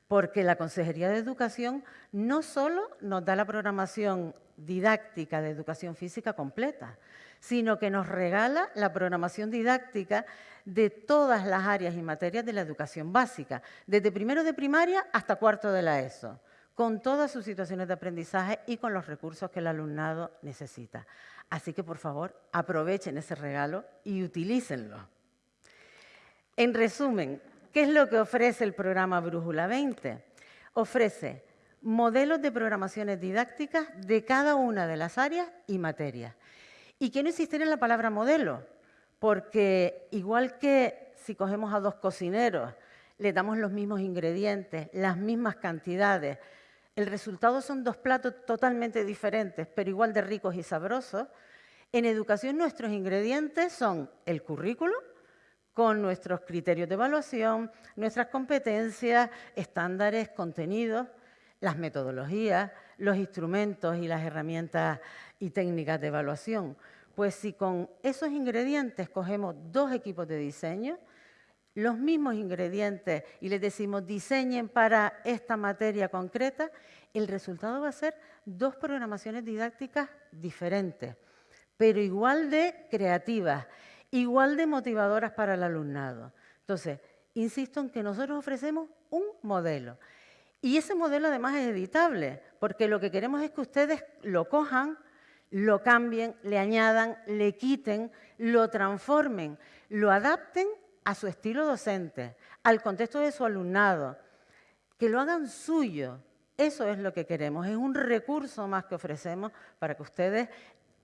porque la Consejería de Educación no solo nos da la programación didáctica de educación física completa, sino que nos regala la programación didáctica de todas las áreas y materias de la educación básica, desde primero de primaria hasta cuarto de la ESO, con todas sus situaciones de aprendizaje y con los recursos que el alumnado necesita. Así que, por favor, aprovechen ese regalo y utilícenlo. En resumen, ¿Qué es lo que ofrece el programa Brújula 20? Ofrece modelos de programaciones didácticas de cada una de las áreas y materias. Y quiero insistir en la palabra modelo, porque igual que si cogemos a dos cocineros, le damos los mismos ingredientes, las mismas cantidades, el resultado son dos platos totalmente diferentes, pero igual de ricos y sabrosos, en educación nuestros ingredientes son el currículo, con nuestros criterios de evaluación, nuestras competencias, estándares, contenidos, las metodologías, los instrumentos y las herramientas y técnicas de evaluación. Pues si con esos ingredientes cogemos dos equipos de diseño, los mismos ingredientes y les decimos diseñen para esta materia concreta, el resultado va a ser dos programaciones didácticas diferentes, pero igual de creativas igual de motivadoras para el alumnado. Entonces, insisto en que nosotros ofrecemos un modelo. Y ese modelo además es editable, porque lo que queremos es que ustedes lo cojan, lo cambien, le añadan, le quiten, lo transformen, lo adapten a su estilo docente, al contexto de su alumnado, que lo hagan suyo. Eso es lo que queremos, es un recurso más que ofrecemos para que ustedes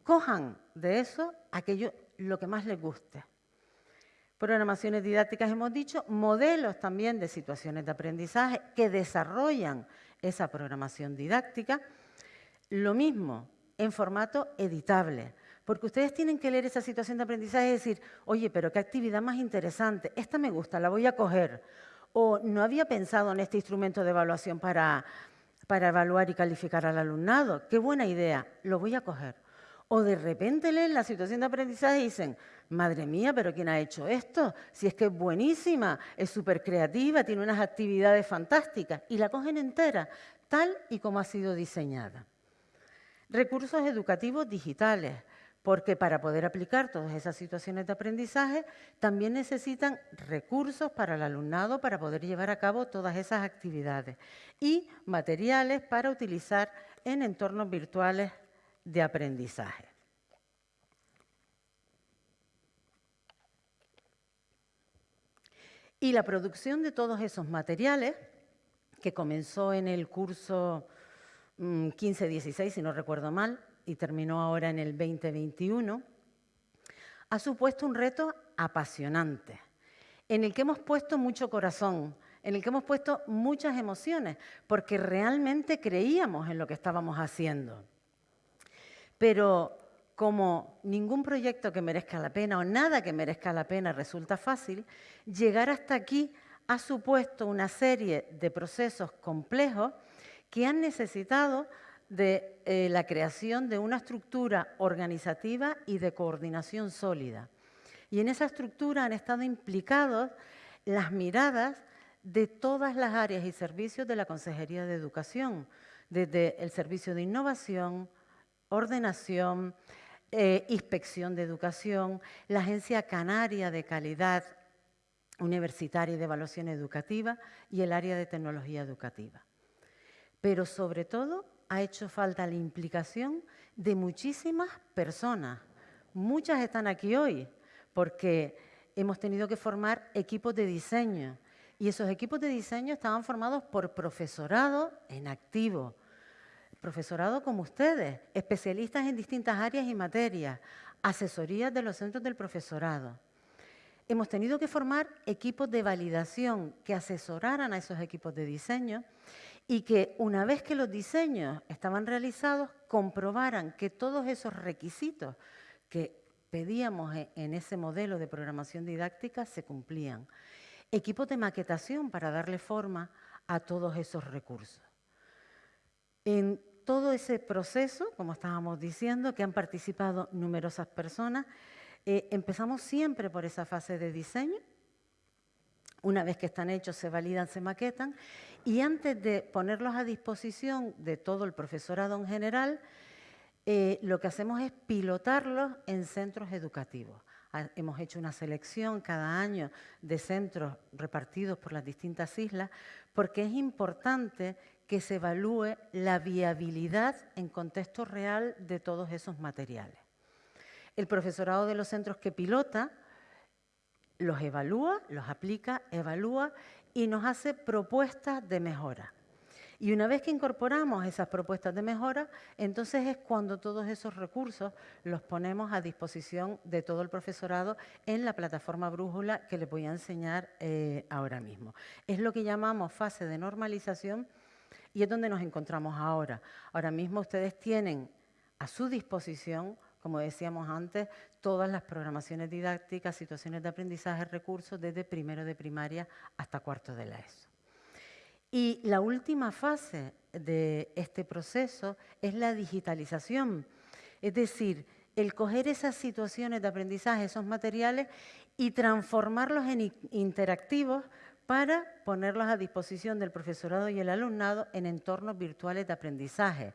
cojan de eso aquello lo que más les guste. Programaciones didácticas, hemos dicho, modelos también de situaciones de aprendizaje que desarrollan esa programación didáctica. Lo mismo en formato editable, Porque ustedes tienen que leer esa situación de aprendizaje y decir, oye, pero qué actividad más interesante, esta me gusta, la voy a coger. O no había pensado en este instrumento de evaluación para, para evaluar y calificar al alumnado, qué buena idea, lo voy a coger. O de repente leen la situación de aprendizaje y dicen, madre mía, pero ¿quién ha hecho esto? Si es que es buenísima, es súper creativa, tiene unas actividades fantásticas y la cogen entera, tal y como ha sido diseñada. Recursos educativos digitales, porque para poder aplicar todas esas situaciones de aprendizaje también necesitan recursos para el alumnado para poder llevar a cabo todas esas actividades y materiales para utilizar en entornos virtuales de aprendizaje. Y la producción de todos esos materiales, que comenzó en el curso 15-16, mm, si no recuerdo mal, y terminó ahora en el 2021, ha supuesto un reto apasionante, en el que hemos puesto mucho corazón, en el que hemos puesto muchas emociones, porque realmente creíamos en lo que estábamos haciendo. Pero como ningún proyecto que merezca la pena o nada que merezca la pena resulta fácil, llegar hasta aquí ha supuesto una serie de procesos complejos que han necesitado de eh, la creación de una estructura organizativa y de coordinación sólida. Y en esa estructura han estado implicados las miradas de todas las áreas y servicios de la Consejería de Educación, desde el Servicio de Innovación, Ordenación, eh, Inspección de Educación, la Agencia Canaria de Calidad Universitaria y de Evaluación Educativa y el área de Tecnología Educativa. Pero sobre todo ha hecho falta la implicación de muchísimas personas. Muchas están aquí hoy porque hemos tenido que formar equipos de diseño y esos equipos de diseño estaban formados por profesorado en activo, profesorado como ustedes, especialistas en distintas áreas y materias, asesorías de los centros del profesorado. Hemos tenido que formar equipos de validación que asesoraran a esos equipos de diseño y que una vez que los diseños estaban realizados, comprobaran que todos esos requisitos que pedíamos e, en ese modelo de programación didáctica se cumplían. Equipos de maquetación para darle forma a todos esos recursos. En todo ese proceso, como estábamos diciendo, que han participado numerosas personas, eh, empezamos siempre por esa fase de diseño, una vez que están hechos, se validan, se maquetan. Y antes de ponerlos a disposición de todo el profesorado en general, eh, lo que hacemos es pilotarlos en centros educativos. Hemos hecho una selección cada año de centros repartidos por las distintas islas porque es importante que se evalúe la viabilidad en contexto real de todos esos materiales. El profesorado de los centros que pilota los evalúa, los aplica, evalúa y nos hace propuestas de mejora. Y una vez que incorporamos esas propuestas de mejora, entonces es cuando todos esos recursos los ponemos a disposición de todo el profesorado en la plataforma Brújula que les voy a enseñar eh, ahora mismo. Es lo que llamamos fase de normalización y es donde nos encontramos ahora. Ahora mismo ustedes tienen a su disposición como decíamos antes, todas las programaciones didácticas, situaciones de aprendizaje, recursos, desde primero de primaria hasta cuarto de la ESO. Y la última fase de este proceso es la digitalización, es decir, el coger esas situaciones de aprendizaje, esos materiales, y transformarlos en interactivos para ponerlos a disposición del profesorado y el alumnado en entornos virtuales de aprendizaje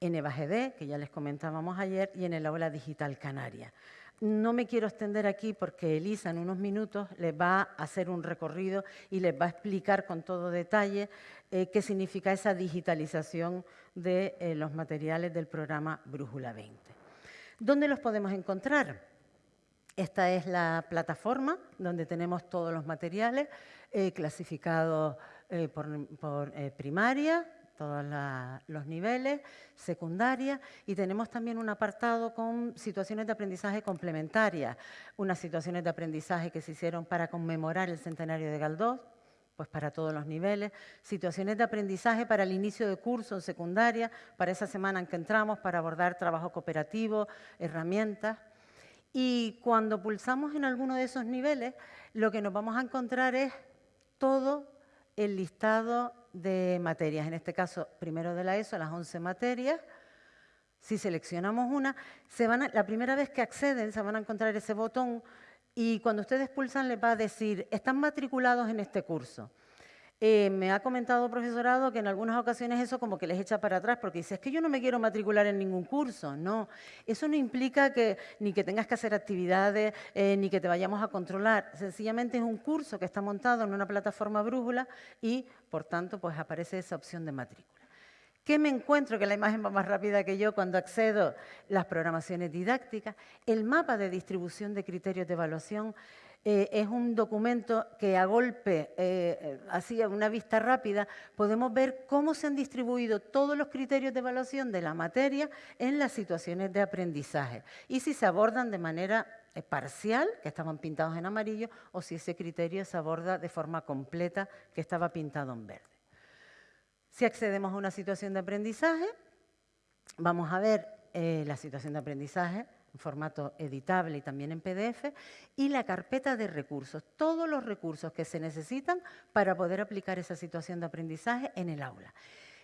en EVAGD, que ya les comentábamos ayer, y en el aula digital canaria. No me quiero extender aquí porque Elisa en unos minutos les va a hacer un recorrido y les va a explicar con todo detalle eh, qué significa esa digitalización de eh, los materiales del programa Brújula 20. ¿Dónde los podemos encontrar? Esta es la plataforma donde tenemos todos los materiales eh, clasificados por primaria, todos los niveles, secundaria, y tenemos también un apartado con situaciones de aprendizaje complementarias, unas situaciones de aprendizaje que se hicieron para conmemorar el centenario de Galdós, pues para todos los niveles, situaciones de aprendizaje para el inicio de curso en secundaria, para esa semana en que entramos, para abordar trabajo cooperativo, herramientas. Y cuando pulsamos en alguno de esos niveles, lo que nos vamos a encontrar es todo el listado de materias. En este caso, primero de la ESO, las 11 materias. Si seleccionamos una, se van la primera vez que acceden se van a encontrar ese botón y cuando ustedes pulsan les va a decir, están matriculados en este curso. Eh, me ha comentado profesorado que en algunas ocasiones eso como que les echa para atrás porque dice, es que yo no me quiero matricular en ningún curso. No, eso no implica que ni que tengas que hacer actividades, eh, ni que te vayamos a controlar. Sencillamente es un curso que está montado en una plataforma brújula y, por tanto, pues aparece esa opción de matrícula. ¿Qué me encuentro? Que la imagen va más rápida que yo cuando accedo las programaciones didácticas. El mapa de distribución de criterios de evaluación eh, es un documento que a golpe, eh, así a una vista rápida, podemos ver cómo se han distribuido todos los criterios de evaluación de la materia en las situaciones de aprendizaje y si se abordan de manera eh, parcial, que estaban pintados en amarillo, o si ese criterio se aborda de forma completa, que estaba pintado en verde. Si accedemos a una situación de aprendizaje, vamos a ver eh, la situación de aprendizaje en formato editable y también en PDF, y la carpeta de recursos, todos los recursos que se necesitan para poder aplicar esa situación de aprendizaje en el aula.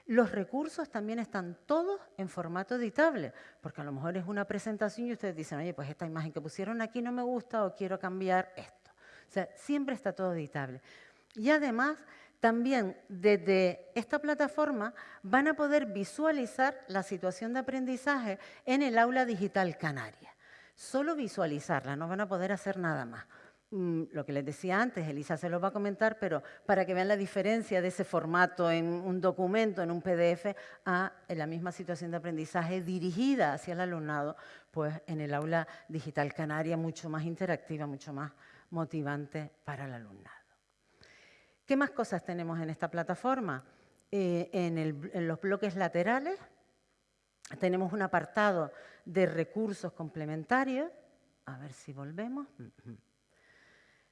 Los recursos también están todos en formato editable, porque a lo mejor es una presentación y ustedes dicen, oye, pues esta imagen que pusieron aquí no me gusta o quiero cambiar esto. O sea, siempre está todo editable. Y además también desde esta plataforma van a poder visualizar la situación de aprendizaje en el aula digital canaria. Solo visualizarla, no van a poder hacer nada más. Mm, lo que les decía antes, Elisa se lo va a comentar, pero para que vean la diferencia de ese formato en un documento, en un PDF, a la misma situación de aprendizaje dirigida hacia el alumnado, pues en el aula digital canaria mucho más interactiva, mucho más motivante para el alumnado. ¿Qué más cosas tenemos en esta plataforma? Eh, en, los bloques laterales tenemos un apartado de recursos complementarios. A ver si volvemos.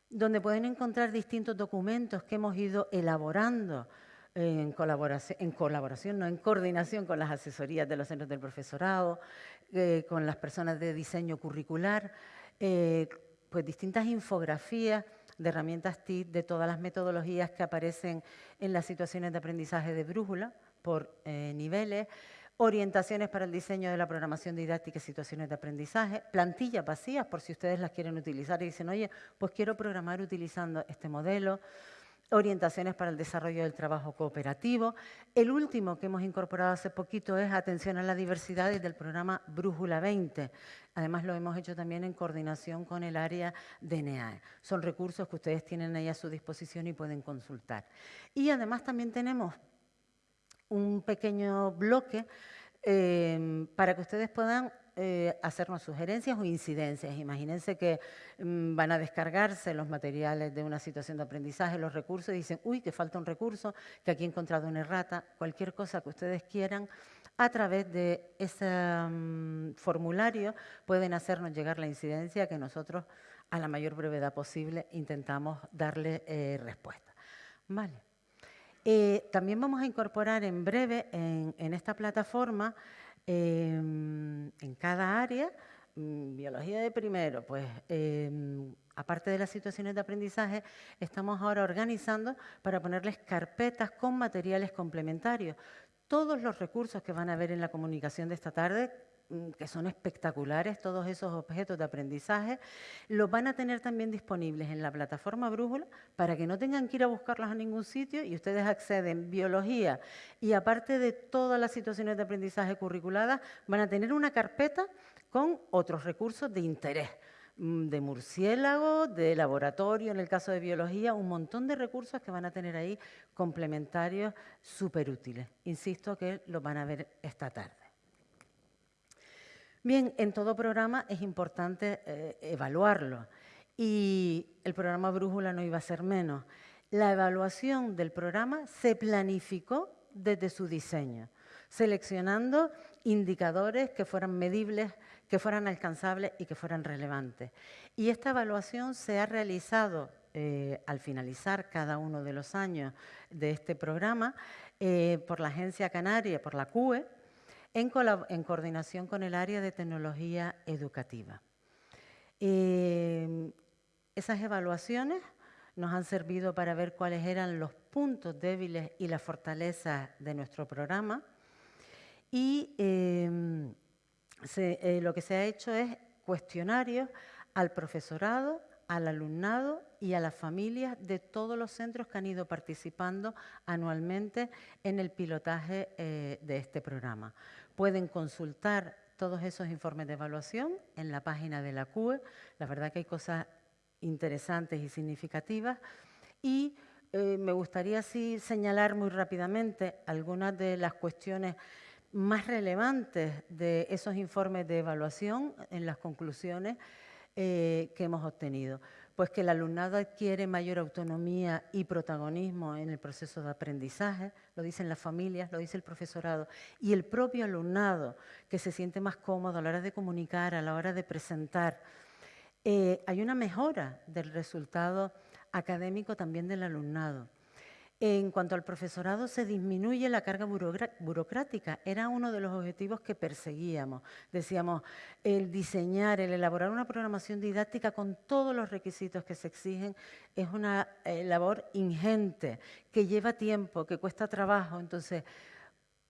Donde pueden encontrar distintos documentos que hemos ido elaborando en colaboración, en colaboración, no en coordinación con las asesorías de los centros del profesorado, eh, con las personas de diseño curricular, eh, pues distintas infografías de herramientas TIC, de todas las metodologías que aparecen en las situaciones de aprendizaje de brújula por eh, niveles, orientaciones para el diseño de la programación didáctica y situaciones de aprendizaje, plantillas vacías por si ustedes las quieren utilizar y dicen, oye, pues quiero programar utilizando este modelo, orientaciones para el desarrollo del trabajo cooperativo. El último que hemos incorporado hace poquito es atención a la diversidad desde el programa Brújula 20. Además, lo hemos hecho también en coordinación con el área de NEAE. Son recursos que ustedes tienen ahí a su disposición y pueden consultar. Y además también tenemos un pequeño bloque eh, para que ustedes puedan eh, hacernos sugerencias o incidencias. Imagínense que mm, van a descargarse los materiales de una situación de aprendizaje, los recursos, y dicen, uy, que falta un recurso, que aquí he encontrado una errata, cualquier cosa que ustedes quieran, a través de ese mm, formulario pueden hacernos llegar la incidencia que nosotros, a la mayor brevedad posible, intentamos darle eh, respuesta. Vale. Eh, también vamos a incorporar en breve en esta plataforma Em, en cada área, mm, biología de primero, pues em, aparte de las situaciones de aprendizaje, estamos ahora organizando para ponerles carpetas con materiales complementarios. Todos los recursos que van a ver en la comunicación de esta tarde que son espectaculares, todos esos objetos de aprendizaje, los van a tener también disponibles en la plataforma Brújula para que no tengan que ir a buscarlos a ningún sitio y ustedes acceden biología y aparte de todas las situaciones de aprendizaje curriculadas, van a tener una carpeta con otros recursos de interés mm, de murciélago, de laboratorio, en el caso de biología, un montón de recursos que van a tener ahí complementarios súper útiles. Insisto que los van a ver esta tarde. Bien, en todo programa es importante eh, evaluarlo y el programa Brújula no iba a ser menos. La evaluación del programa se planificó desde su diseño, seleccionando indicadores que fueran medibles, que fueran alcanzables y que fueran relevantes. Y esta evaluación se ha realizado eh, al finalizar cada uno de los años de este programa eh, por la Agencia Canaria, por la CUE, en, coordinación con el área de tecnología educativa. Eh, esas evaluaciones nos han servido para ver cuáles eran los puntos débiles y las fortalezas de nuestro programa y lo que se ha hecho es cuestionarios al profesorado, al alumnado y a las familias de todos los centros que han ido participando anualmente en el pilotaje eh, de este programa. Pueden consultar todos esos informes de evaluación en la página de la CUE. La verdad que hay cosas interesantes y significativas. Y eh, me gustaría así señalar muy rápidamente algunas de las cuestiones más relevantes de esos informes de evaluación en las conclusiones eh, que hemos obtenido? Pues que el alumnado adquiere mayor autonomía y protagonismo en el proceso de aprendizaje, lo dicen las familias, lo dice el profesorado, y el propio alumnado, que se siente más cómodo a la hora de comunicar, a la hora de presentar. Eh, hay una mejora del resultado académico también del alumnado. En cuanto al profesorado, se disminuye la carga burocrática. Era uno de los objetivos que perseguíamos. Decíamos, el diseñar, el elaborar una programación didáctica con todos los requisitos que se exigen es una eh, labor ingente, que lleva tiempo, que cuesta trabajo. Entonces,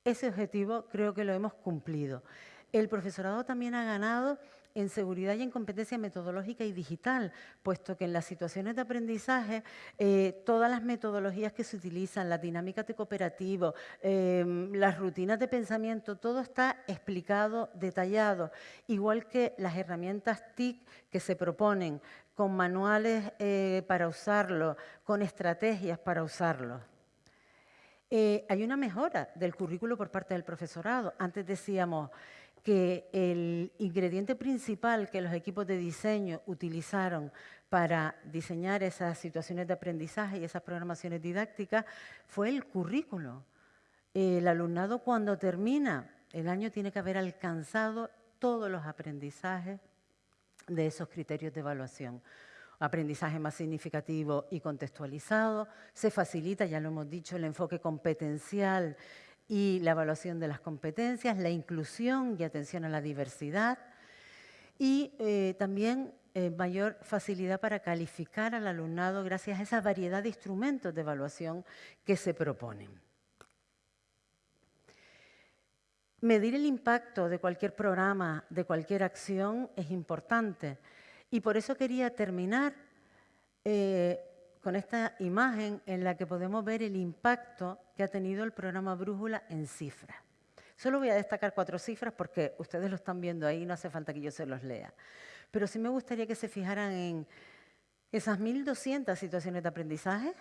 ese objetivo creo que lo hemos cumplido. El profesorado también ha ganado en seguridad y en competencia metodológica y digital, puesto que en las situaciones de aprendizaje eh, todas las metodologías que se utilizan, las dinámicas de cooperativo, em, las rutinas de pensamiento, todo está explicado, detallado, igual que las herramientas TIC que se proponen, con manuales eh, para usarlo, con estrategias para usarlo. Eh, hay una mejora del currículo por parte del profesorado. Antes decíamos, que el ingrediente principal que los equipos de diseño utilizaron para diseñar esas situaciones de aprendizaje y esas programaciones didácticas fue el currículo. El alumnado cuando termina el año tiene que haber alcanzado todos los aprendizajes de esos criterios de evaluación. Aprendizaje más significativo y contextualizado, se facilita, ya lo hemos dicho, el enfoque competencial y la evaluación de las competencias, la inclusión y atención a la diversidad y eh, también eh, mayor facilidad para calificar al alumnado gracias a esa variedad de instrumentos de evaluación que se proponen. Medir el impacto de cualquier programa, de cualquier acción, es importante. Y por eso quería terminar eh, con esta imagen en la que podemos ver el impacto que ha tenido el programa Brújula en cifras. Solo voy a destacar cuatro cifras porque ustedes lo están viendo ahí, no hace falta que yo se los lea. Pero sí me gustaría que se fijaran en esas 1.200 situaciones de aprendizaje,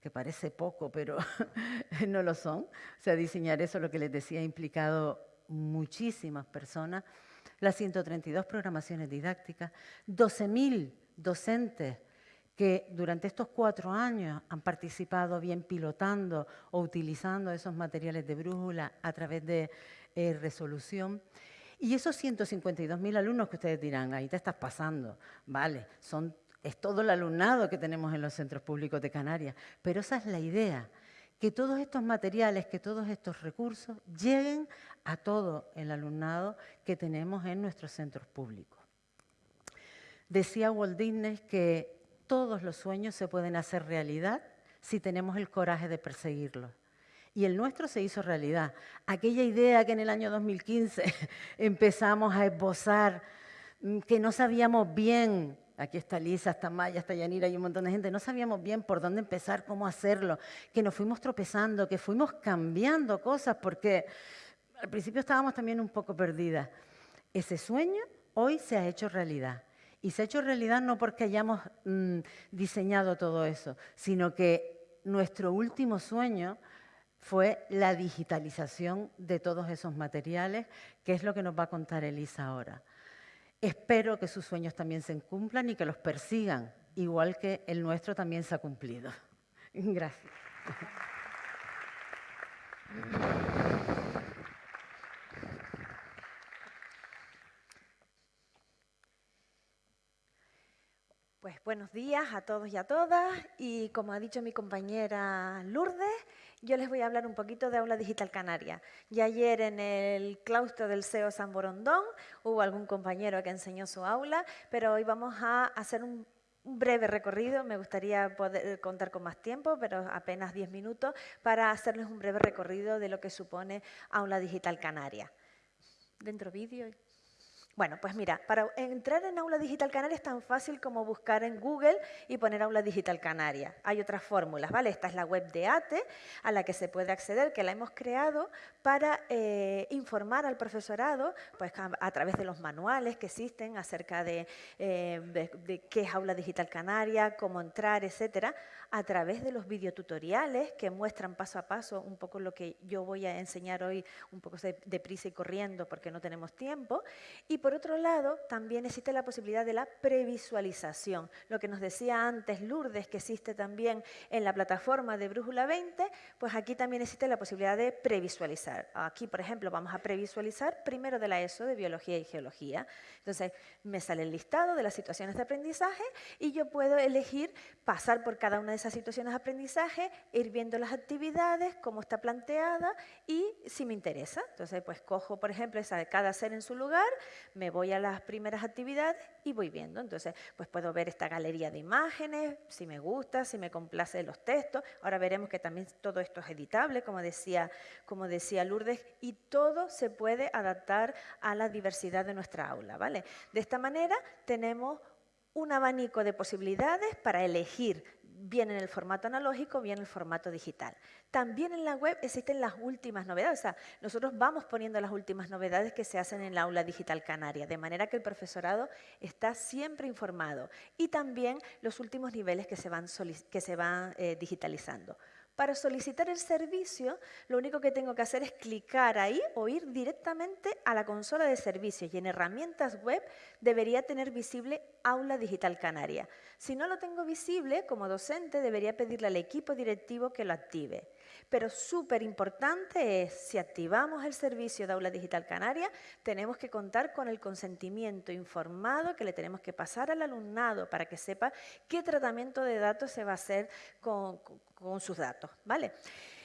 que parece poco, pero no lo son. O sea, diseñar eso, lo que les decía, ha implicado muchísimas personas. Las 132 programaciones didácticas, 12.000 docentes que durante estos cuatro años han participado bien pilotando o utilizando esos materiales de brújula a través de eh, resolución. Y esos 152.000 alumnos que ustedes dirán, ahí te estás pasando, vale, son, es todo el alumnado que tenemos en los centros públicos de Canarias, pero esa es la idea, que todos estos materiales, que todos estos recursos lleguen a todo el alumnado que tenemos en nuestros centros públicos. Decía Walt Disney que todos los sueños se pueden hacer realidad si tenemos el coraje de perseguirlos. Y el nuestro se hizo realidad. Aquella idea que en el año 2015 empezamos a esbozar, mm, que no sabíamos bien, aquí está Lisa, está Maya, está Yanira y un montón de gente, no sabíamos bien por dónde empezar, cómo hacerlo, que nos fuimos tropezando, que fuimos cambiando cosas, porque al principio estábamos también un poco perdidas. Ese sueño hoy se ha hecho realidad. Y se ha hecho realidad no porque hayamos mm, diseñado todo eso, sino que nuestro último sueño fue la digitalización de todos esos materiales, que es lo que nos va a contar Elisa ahora. Espero que sus sueños también se cumplan y que los persigan, igual que el nuestro también se ha cumplido. Gracias. Pues buenos días a todos y a todas y como ha dicho mi compañera Lourdes, yo les voy a hablar un poquito de Aula Digital Canaria. Ya ayer en el claustro del SEO San Borondón hubo algún compañero que enseñó su aula, pero hoy vamos a hacer un un breve recorrido, me gustaría poder contar con más tiempo, pero apenas 10 minutos, para hacerles un breve recorrido de lo que supone Aula Digital Canaria. Dentro vídeo. Bueno, pues mira, para entrar en Aula Digital Canaria es tan fácil como buscar en Google y poner Aula Digital Canaria. Hay otras fórmulas, ¿vale? Esta es la web de ATE a la que se puede acceder, que la hemos creado para eh, informar al profesorado pues, a, través de los manuales que existen acerca de, eh, de, qué es Aula Digital Canaria, cómo entrar, etcétera, a través de los videotutoriales que muestran paso a paso un poco lo que yo voy a enseñar hoy, un poco deprisa y corriendo porque no tenemos tiempo. Y por otro lado, también existe la posibilidad de la previsualización. Lo que nos decía antes Lourdes, que existe también en la plataforma de Brújula 20, pues aquí también existe la posibilidad de previsualizar. Aquí, por ejemplo, vamos a previsualizar primero de la ESO de Biología y Geología. Entonces, me sale el listado de las situaciones de aprendizaje y yo puedo elegir pasar por cada una de esas situaciones de aprendizaje, ir viendo las actividades, cómo está planteada y si me interesa. Entonces, pues cojo, por ejemplo, esa de cada ser en su lugar, me voy a las primeras actividades y voy viendo. Entonces, pues puedo ver esta galería de imágenes, si me gusta, si me complace los textos. Ahora veremos que también todo esto es editable, como decía, como decía Lourdes, y todo se puede adaptar a la diversidad de nuestra aula. ¿vale? De esta manera tenemos un abanico de posibilidades para elegir bien en el formato analógico, bien en el formato digital. También en la web existen las últimas novedades, o sea, nosotros vamos poniendo las últimas novedades que se hacen en la aula digital canaria, de manera que el profesorado está siempre informado y también los últimos niveles que se van, que se van eh, digitalizando. Para solicitar el servicio, lo único que tengo que hacer es clicar ahí o ir directamente a la consola de servicios y en herramientas web debería tener visible Aula Digital Canaria. Si no lo tengo visible, como docente debería pedirle al equipo directivo que lo active. Pero súper importante es, si activamos el servicio de Aula Digital Canaria, tenemos que contar con el consentimiento informado que le tenemos que pasar al alumnado para que sepa qué tratamiento de datos se va a hacer con, sus datos. ¿vale?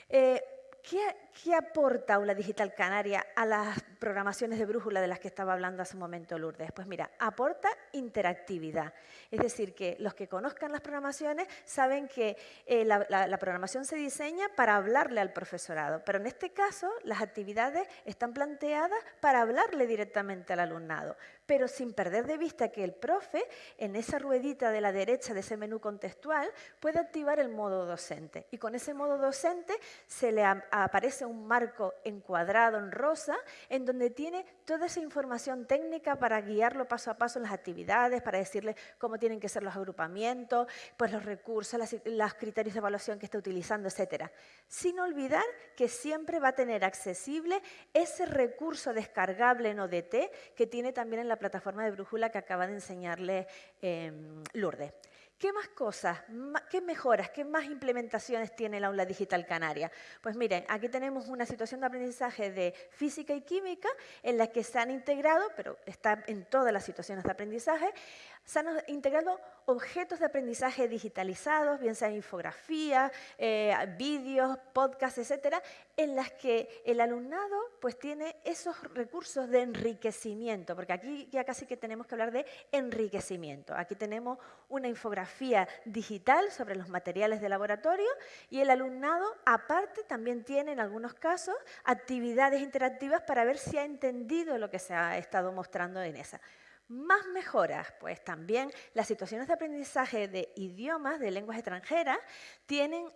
Eh, ¿Qué, aporta Aula Digital Canaria a las programaciones de brújula de las que estaba hablando hace un momento Lourdes? Pues mira, aporta interactividad. Es decir, que los que conozcan las programaciones saben que eh, la, programación se diseña para hablarle al profesorado, pero en este caso las actividades están planteadas para hablarle directamente al alumnado, pero sin perder de vista que el profe, en esa ruedita de la derecha de ese menú contextual, puede activar el modo docente. Y con ese modo docente se le aparece un marco encuadrado en rosa en donde tiene toda esa información técnica para guiarlo paso a paso en las actividades, para decirle cómo tienen que ser los agrupamientos, pues los recursos, los criterios de evaluación que está utilizando, etc. Sin olvidar que siempre va a tener accesible ese recurso descargable en ODT que tiene también en la plataforma de Brújula que acaba de enseñarle em, Lourdes. ¿Qué más cosas, qué mejoras, qué más implementaciones tiene el aula digital canaria? Pues miren, aquí tenemos una situación de aprendizaje de física y química en la que se han integrado, pero está en todas las situaciones de aprendizaje, se han integrado objetos de aprendizaje digitalizados, bien sean infografías, eh, vídeos, podcasts, etcétera, en las que el alumnado pues, tiene esos recursos de enriquecimiento, porque aquí ya casi que tenemos que hablar de enriquecimiento. Aquí tenemos una infografía digital sobre los materiales de laboratorio y el alumnado, aparte, también tiene en algunos casos actividades interactivas para ver si ha entendido lo que se ha estado mostrando en esa. Más mejoras, pues también las situaciones de aprendizaje de idiomas, de lenguas extranjeras, tienen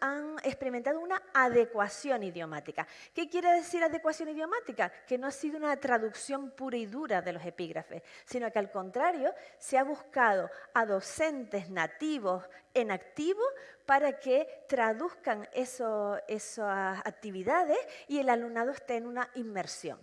han, experimentado una adecuación idiomática. ¿Qué quiere decir adecuación idiomática? Que no ha sido una traducción pura y dura de los epígrafes, sino que al contrario se ha buscado a docentes nativos en activo para que traduzcan esas actividades y el alumnado esté en una inmersión.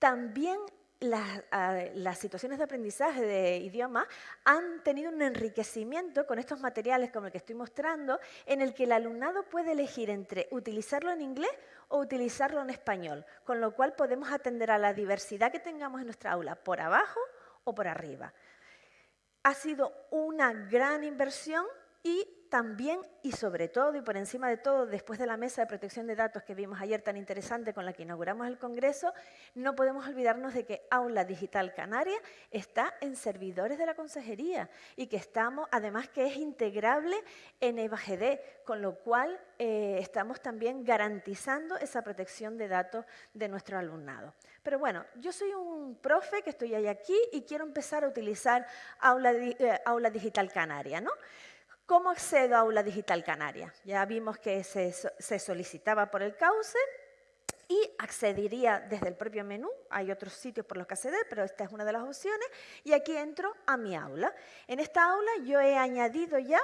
También las, situaciones de aprendizaje de idioma han tenido un enriquecimiento con estos materiales como el que estoy mostrando, en el que el alumnado puede elegir entre utilizarlo en inglés o utilizarlo en español, con lo cual podemos atender a la diversidad que tengamos en nuestra aula, por abajo o por arriba. Ha sido una gran inversión y también y sobre todo y por encima de todo, después de la mesa de protección de datos que vimos ayer tan interesante con la que inauguramos el Congreso, no podemos olvidarnos de que Aula Digital Canaria está en servidores de la Consejería y que estamos, además que es integrable en EVAGD, con lo cual eh, estamos también garantizando esa protección de datos de nuestro alumnado. Pero bueno, yo soy un profe que estoy ahí aquí y quiero empezar a utilizar Aula, eh, Aula Digital Canaria, ¿no? ¿Cómo accedo a Aula Digital Canaria? Ya vimos que se, solicitaba por el cauce y accedería desde el propio menú. Hay otros sitios por los que acceder, pero esta es una de las opciones. Y aquí entro a mi aula. En esta aula yo he añadido ya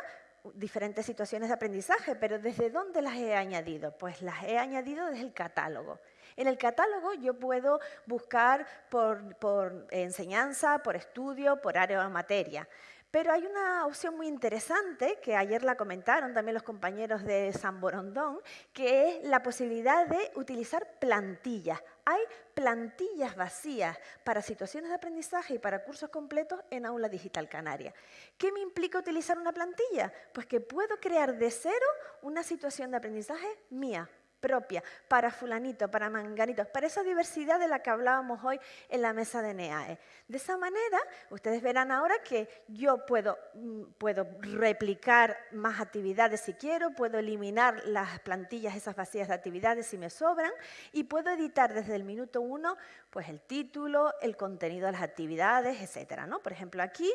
diferentes situaciones de aprendizaje, pero ¿desde dónde las he añadido? Pues las he añadido desde el catálogo. En el catálogo yo puedo buscar por, por enseñanza, por estudio, por área o materia. Pero hay una opción muy interesante, que ayer la comentaron también los compañeros de San Borondón, que es la posibilidad de utilizar plantillas. Hay plantillas vacías para situaciones de aprendizaje y para cursos completos en Aula Digital Canaria. ¿Qué me implica utilizar una plantilla? Pues que puedo crear de cero una situación de aprendizaje mía, propia, para fulanito, para manganito, para esa diversidad de la que hablábamos hoy en la mesa de NEAE. De esa manera, ustedes verán ahora que yo puedo, mm, puedo replicar más actividades si quiero, puedo eliminar las plantillas, esas vacías de actividades si me sobran, y puedo editar desde el minuto uno pues el título, el contenido de las actividades, etc. ¿no? Por ejemplo, aquí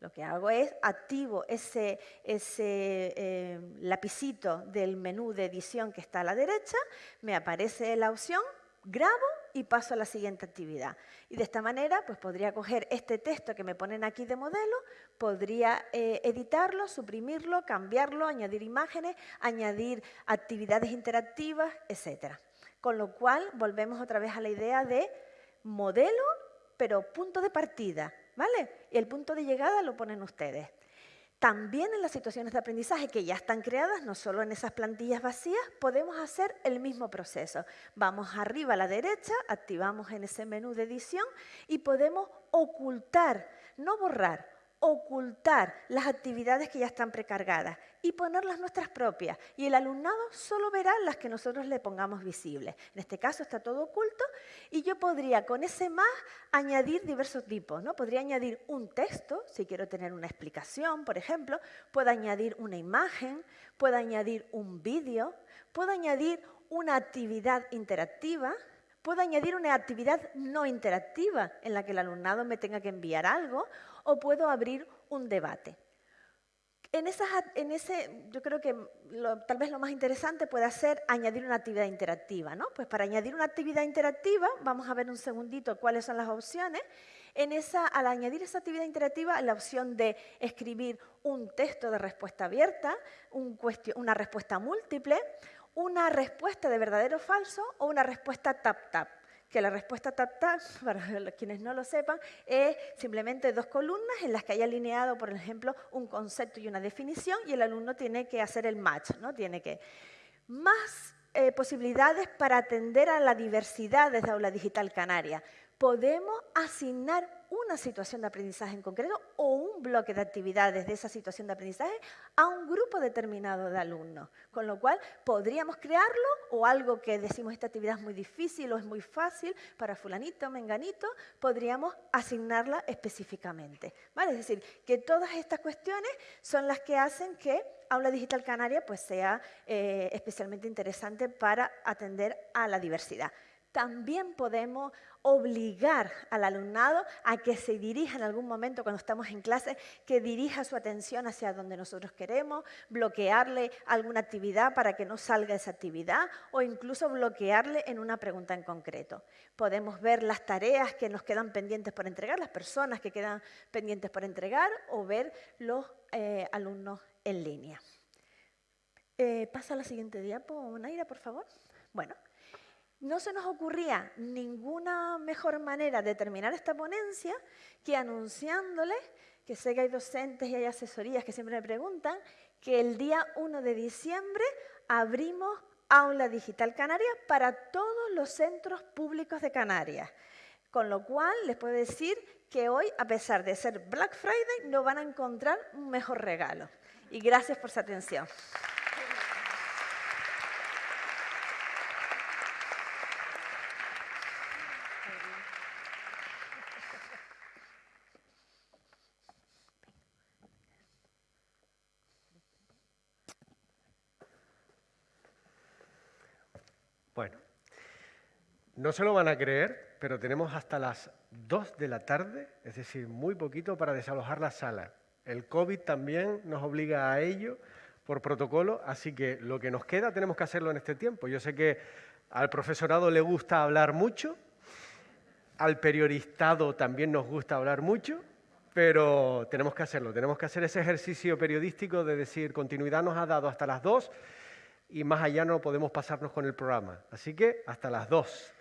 lo que hago es activo ese, eh, lapicito del menú de edición que está a la derecha, me aparece la opción, grabo y paso a la siguiente actividad. Y de esta manera pues podría coger este texto que me ponen aquí de modelo, podría eh, editarlo, suprimirlo, cambiarlo, añadir imágenes, añadir actividades interactivas, etc. Con lo cual volvemos otra vez a la idea de modelo, pero punto de partida ¿vale? Y el punto de llegada lo ponen ustedes. También en las situaciones de aprendizaje que ya están creadas, no solo en esas plantillas vacías, podemos hacer el mismo proceso. Vamos arriba a la derecha, activamos en ese menú de edición y podemos ocultar, no borrar, ocultar las actividades que ya están precargadas y ponerlas nuestras propias. Y el alumnado solo verá las que nosotros le pongamos visibles. En este caso está todo oculto y yo podría con ese más añadir diversos tipos. ¿no? Podría añadir un texto, si quiero tener una explicación, por ejemplo. Puedo añadir una imagen, puedo añadir un vídeo, puedo añadir una actividad interactiva, puedo añadir una actividad no interactiva en la que el alumnado me tenga que enviar algo o puedo abrir un debate. En, ese, yo creo que tal vez lo más interesante puede ser añadir una actividad interactiva. ¿no? Pues para añadir una actividad interactiva, vamos a ver un segundito cuáles son las opciones. En esa, al añadir esa actividad interactiva, la opción de escribir un texto de respuesta abierta, una respuesta múltiple, una respuesta de verdadero o falso o una respuesta tap-tap que la respuesta tap-tap, para quienes no lo sepan, es simplemente dos columnas en las que hay alineado, por ejemplo, un concepto y una definición y el alumno tiene que hacer el match, ¿no? Tiene que... Más eh, posibilidades para atender a la diversidad desde Aula Digital Canaria. Podemos asignar una situación de aprendizaje en concreto o un bloque de actividades de esa situación de aprendizaje a un grupo determinado de alumnos. Con lo cual, podríamos crearlo o algo que decimos esta actividad es muy difícil o es muy fácil para fulanito, menganito, podríamos asignarla específicamente. ¿vale? Es decir, que todas estas cuestiones son las que hacen que Aula Digital Canaria pues, sea eh, especialmente interesante para atender a la diversidad también podemos obligar al alumnado a que se dirija en algún momento cuando estamos en clase, que dirija su atención hacia donde nosotros queremos, bloquearle alguna actividad para que no salga esa actividad o incluso bloquearle en una pregunta en concreto. Podemos ver las tareas que nos quedan pendientes por entregar, las personas que quedan pendientes por entregar o ver los eh, alumnos en línea. Eh, pasa a la siguiente diapo, Naira, por favor. Bueno, no se nos ocurría ninguna mejor manera de terminar esta ponencia que anunciándoles, que sé que hay docentes y hay asesorías que siempre me preguntan, que el día 1 de diciembre abrimos Aula Digital Canaria para todos los centros públicos de Canarias Con lo cual, les puedo decir que hoy, a pesar de ser Black Friday, no van a encontrar un mejor regalo. Y gracias por su atención. Bueno, no se lo van a creer, pero tenemos hasta las 2 de la tarde, es decir, muy poquito para desalojar la sala. El COVID también nos obliga a ello por protocolo, así que lo que nos queda tenemos que hacerlo en este tiempo. Yo sé que al profesorado le gusta hablar mucho, al periodistado también nos gusta hablar mucho, pero tenemos que hacerlo, tenemos que hacer ese ejercicio periodístico de decir continuidad nos ha dado hasta las 2 y más allá no podemos pasarnos con el programa. Así que hasta las 2.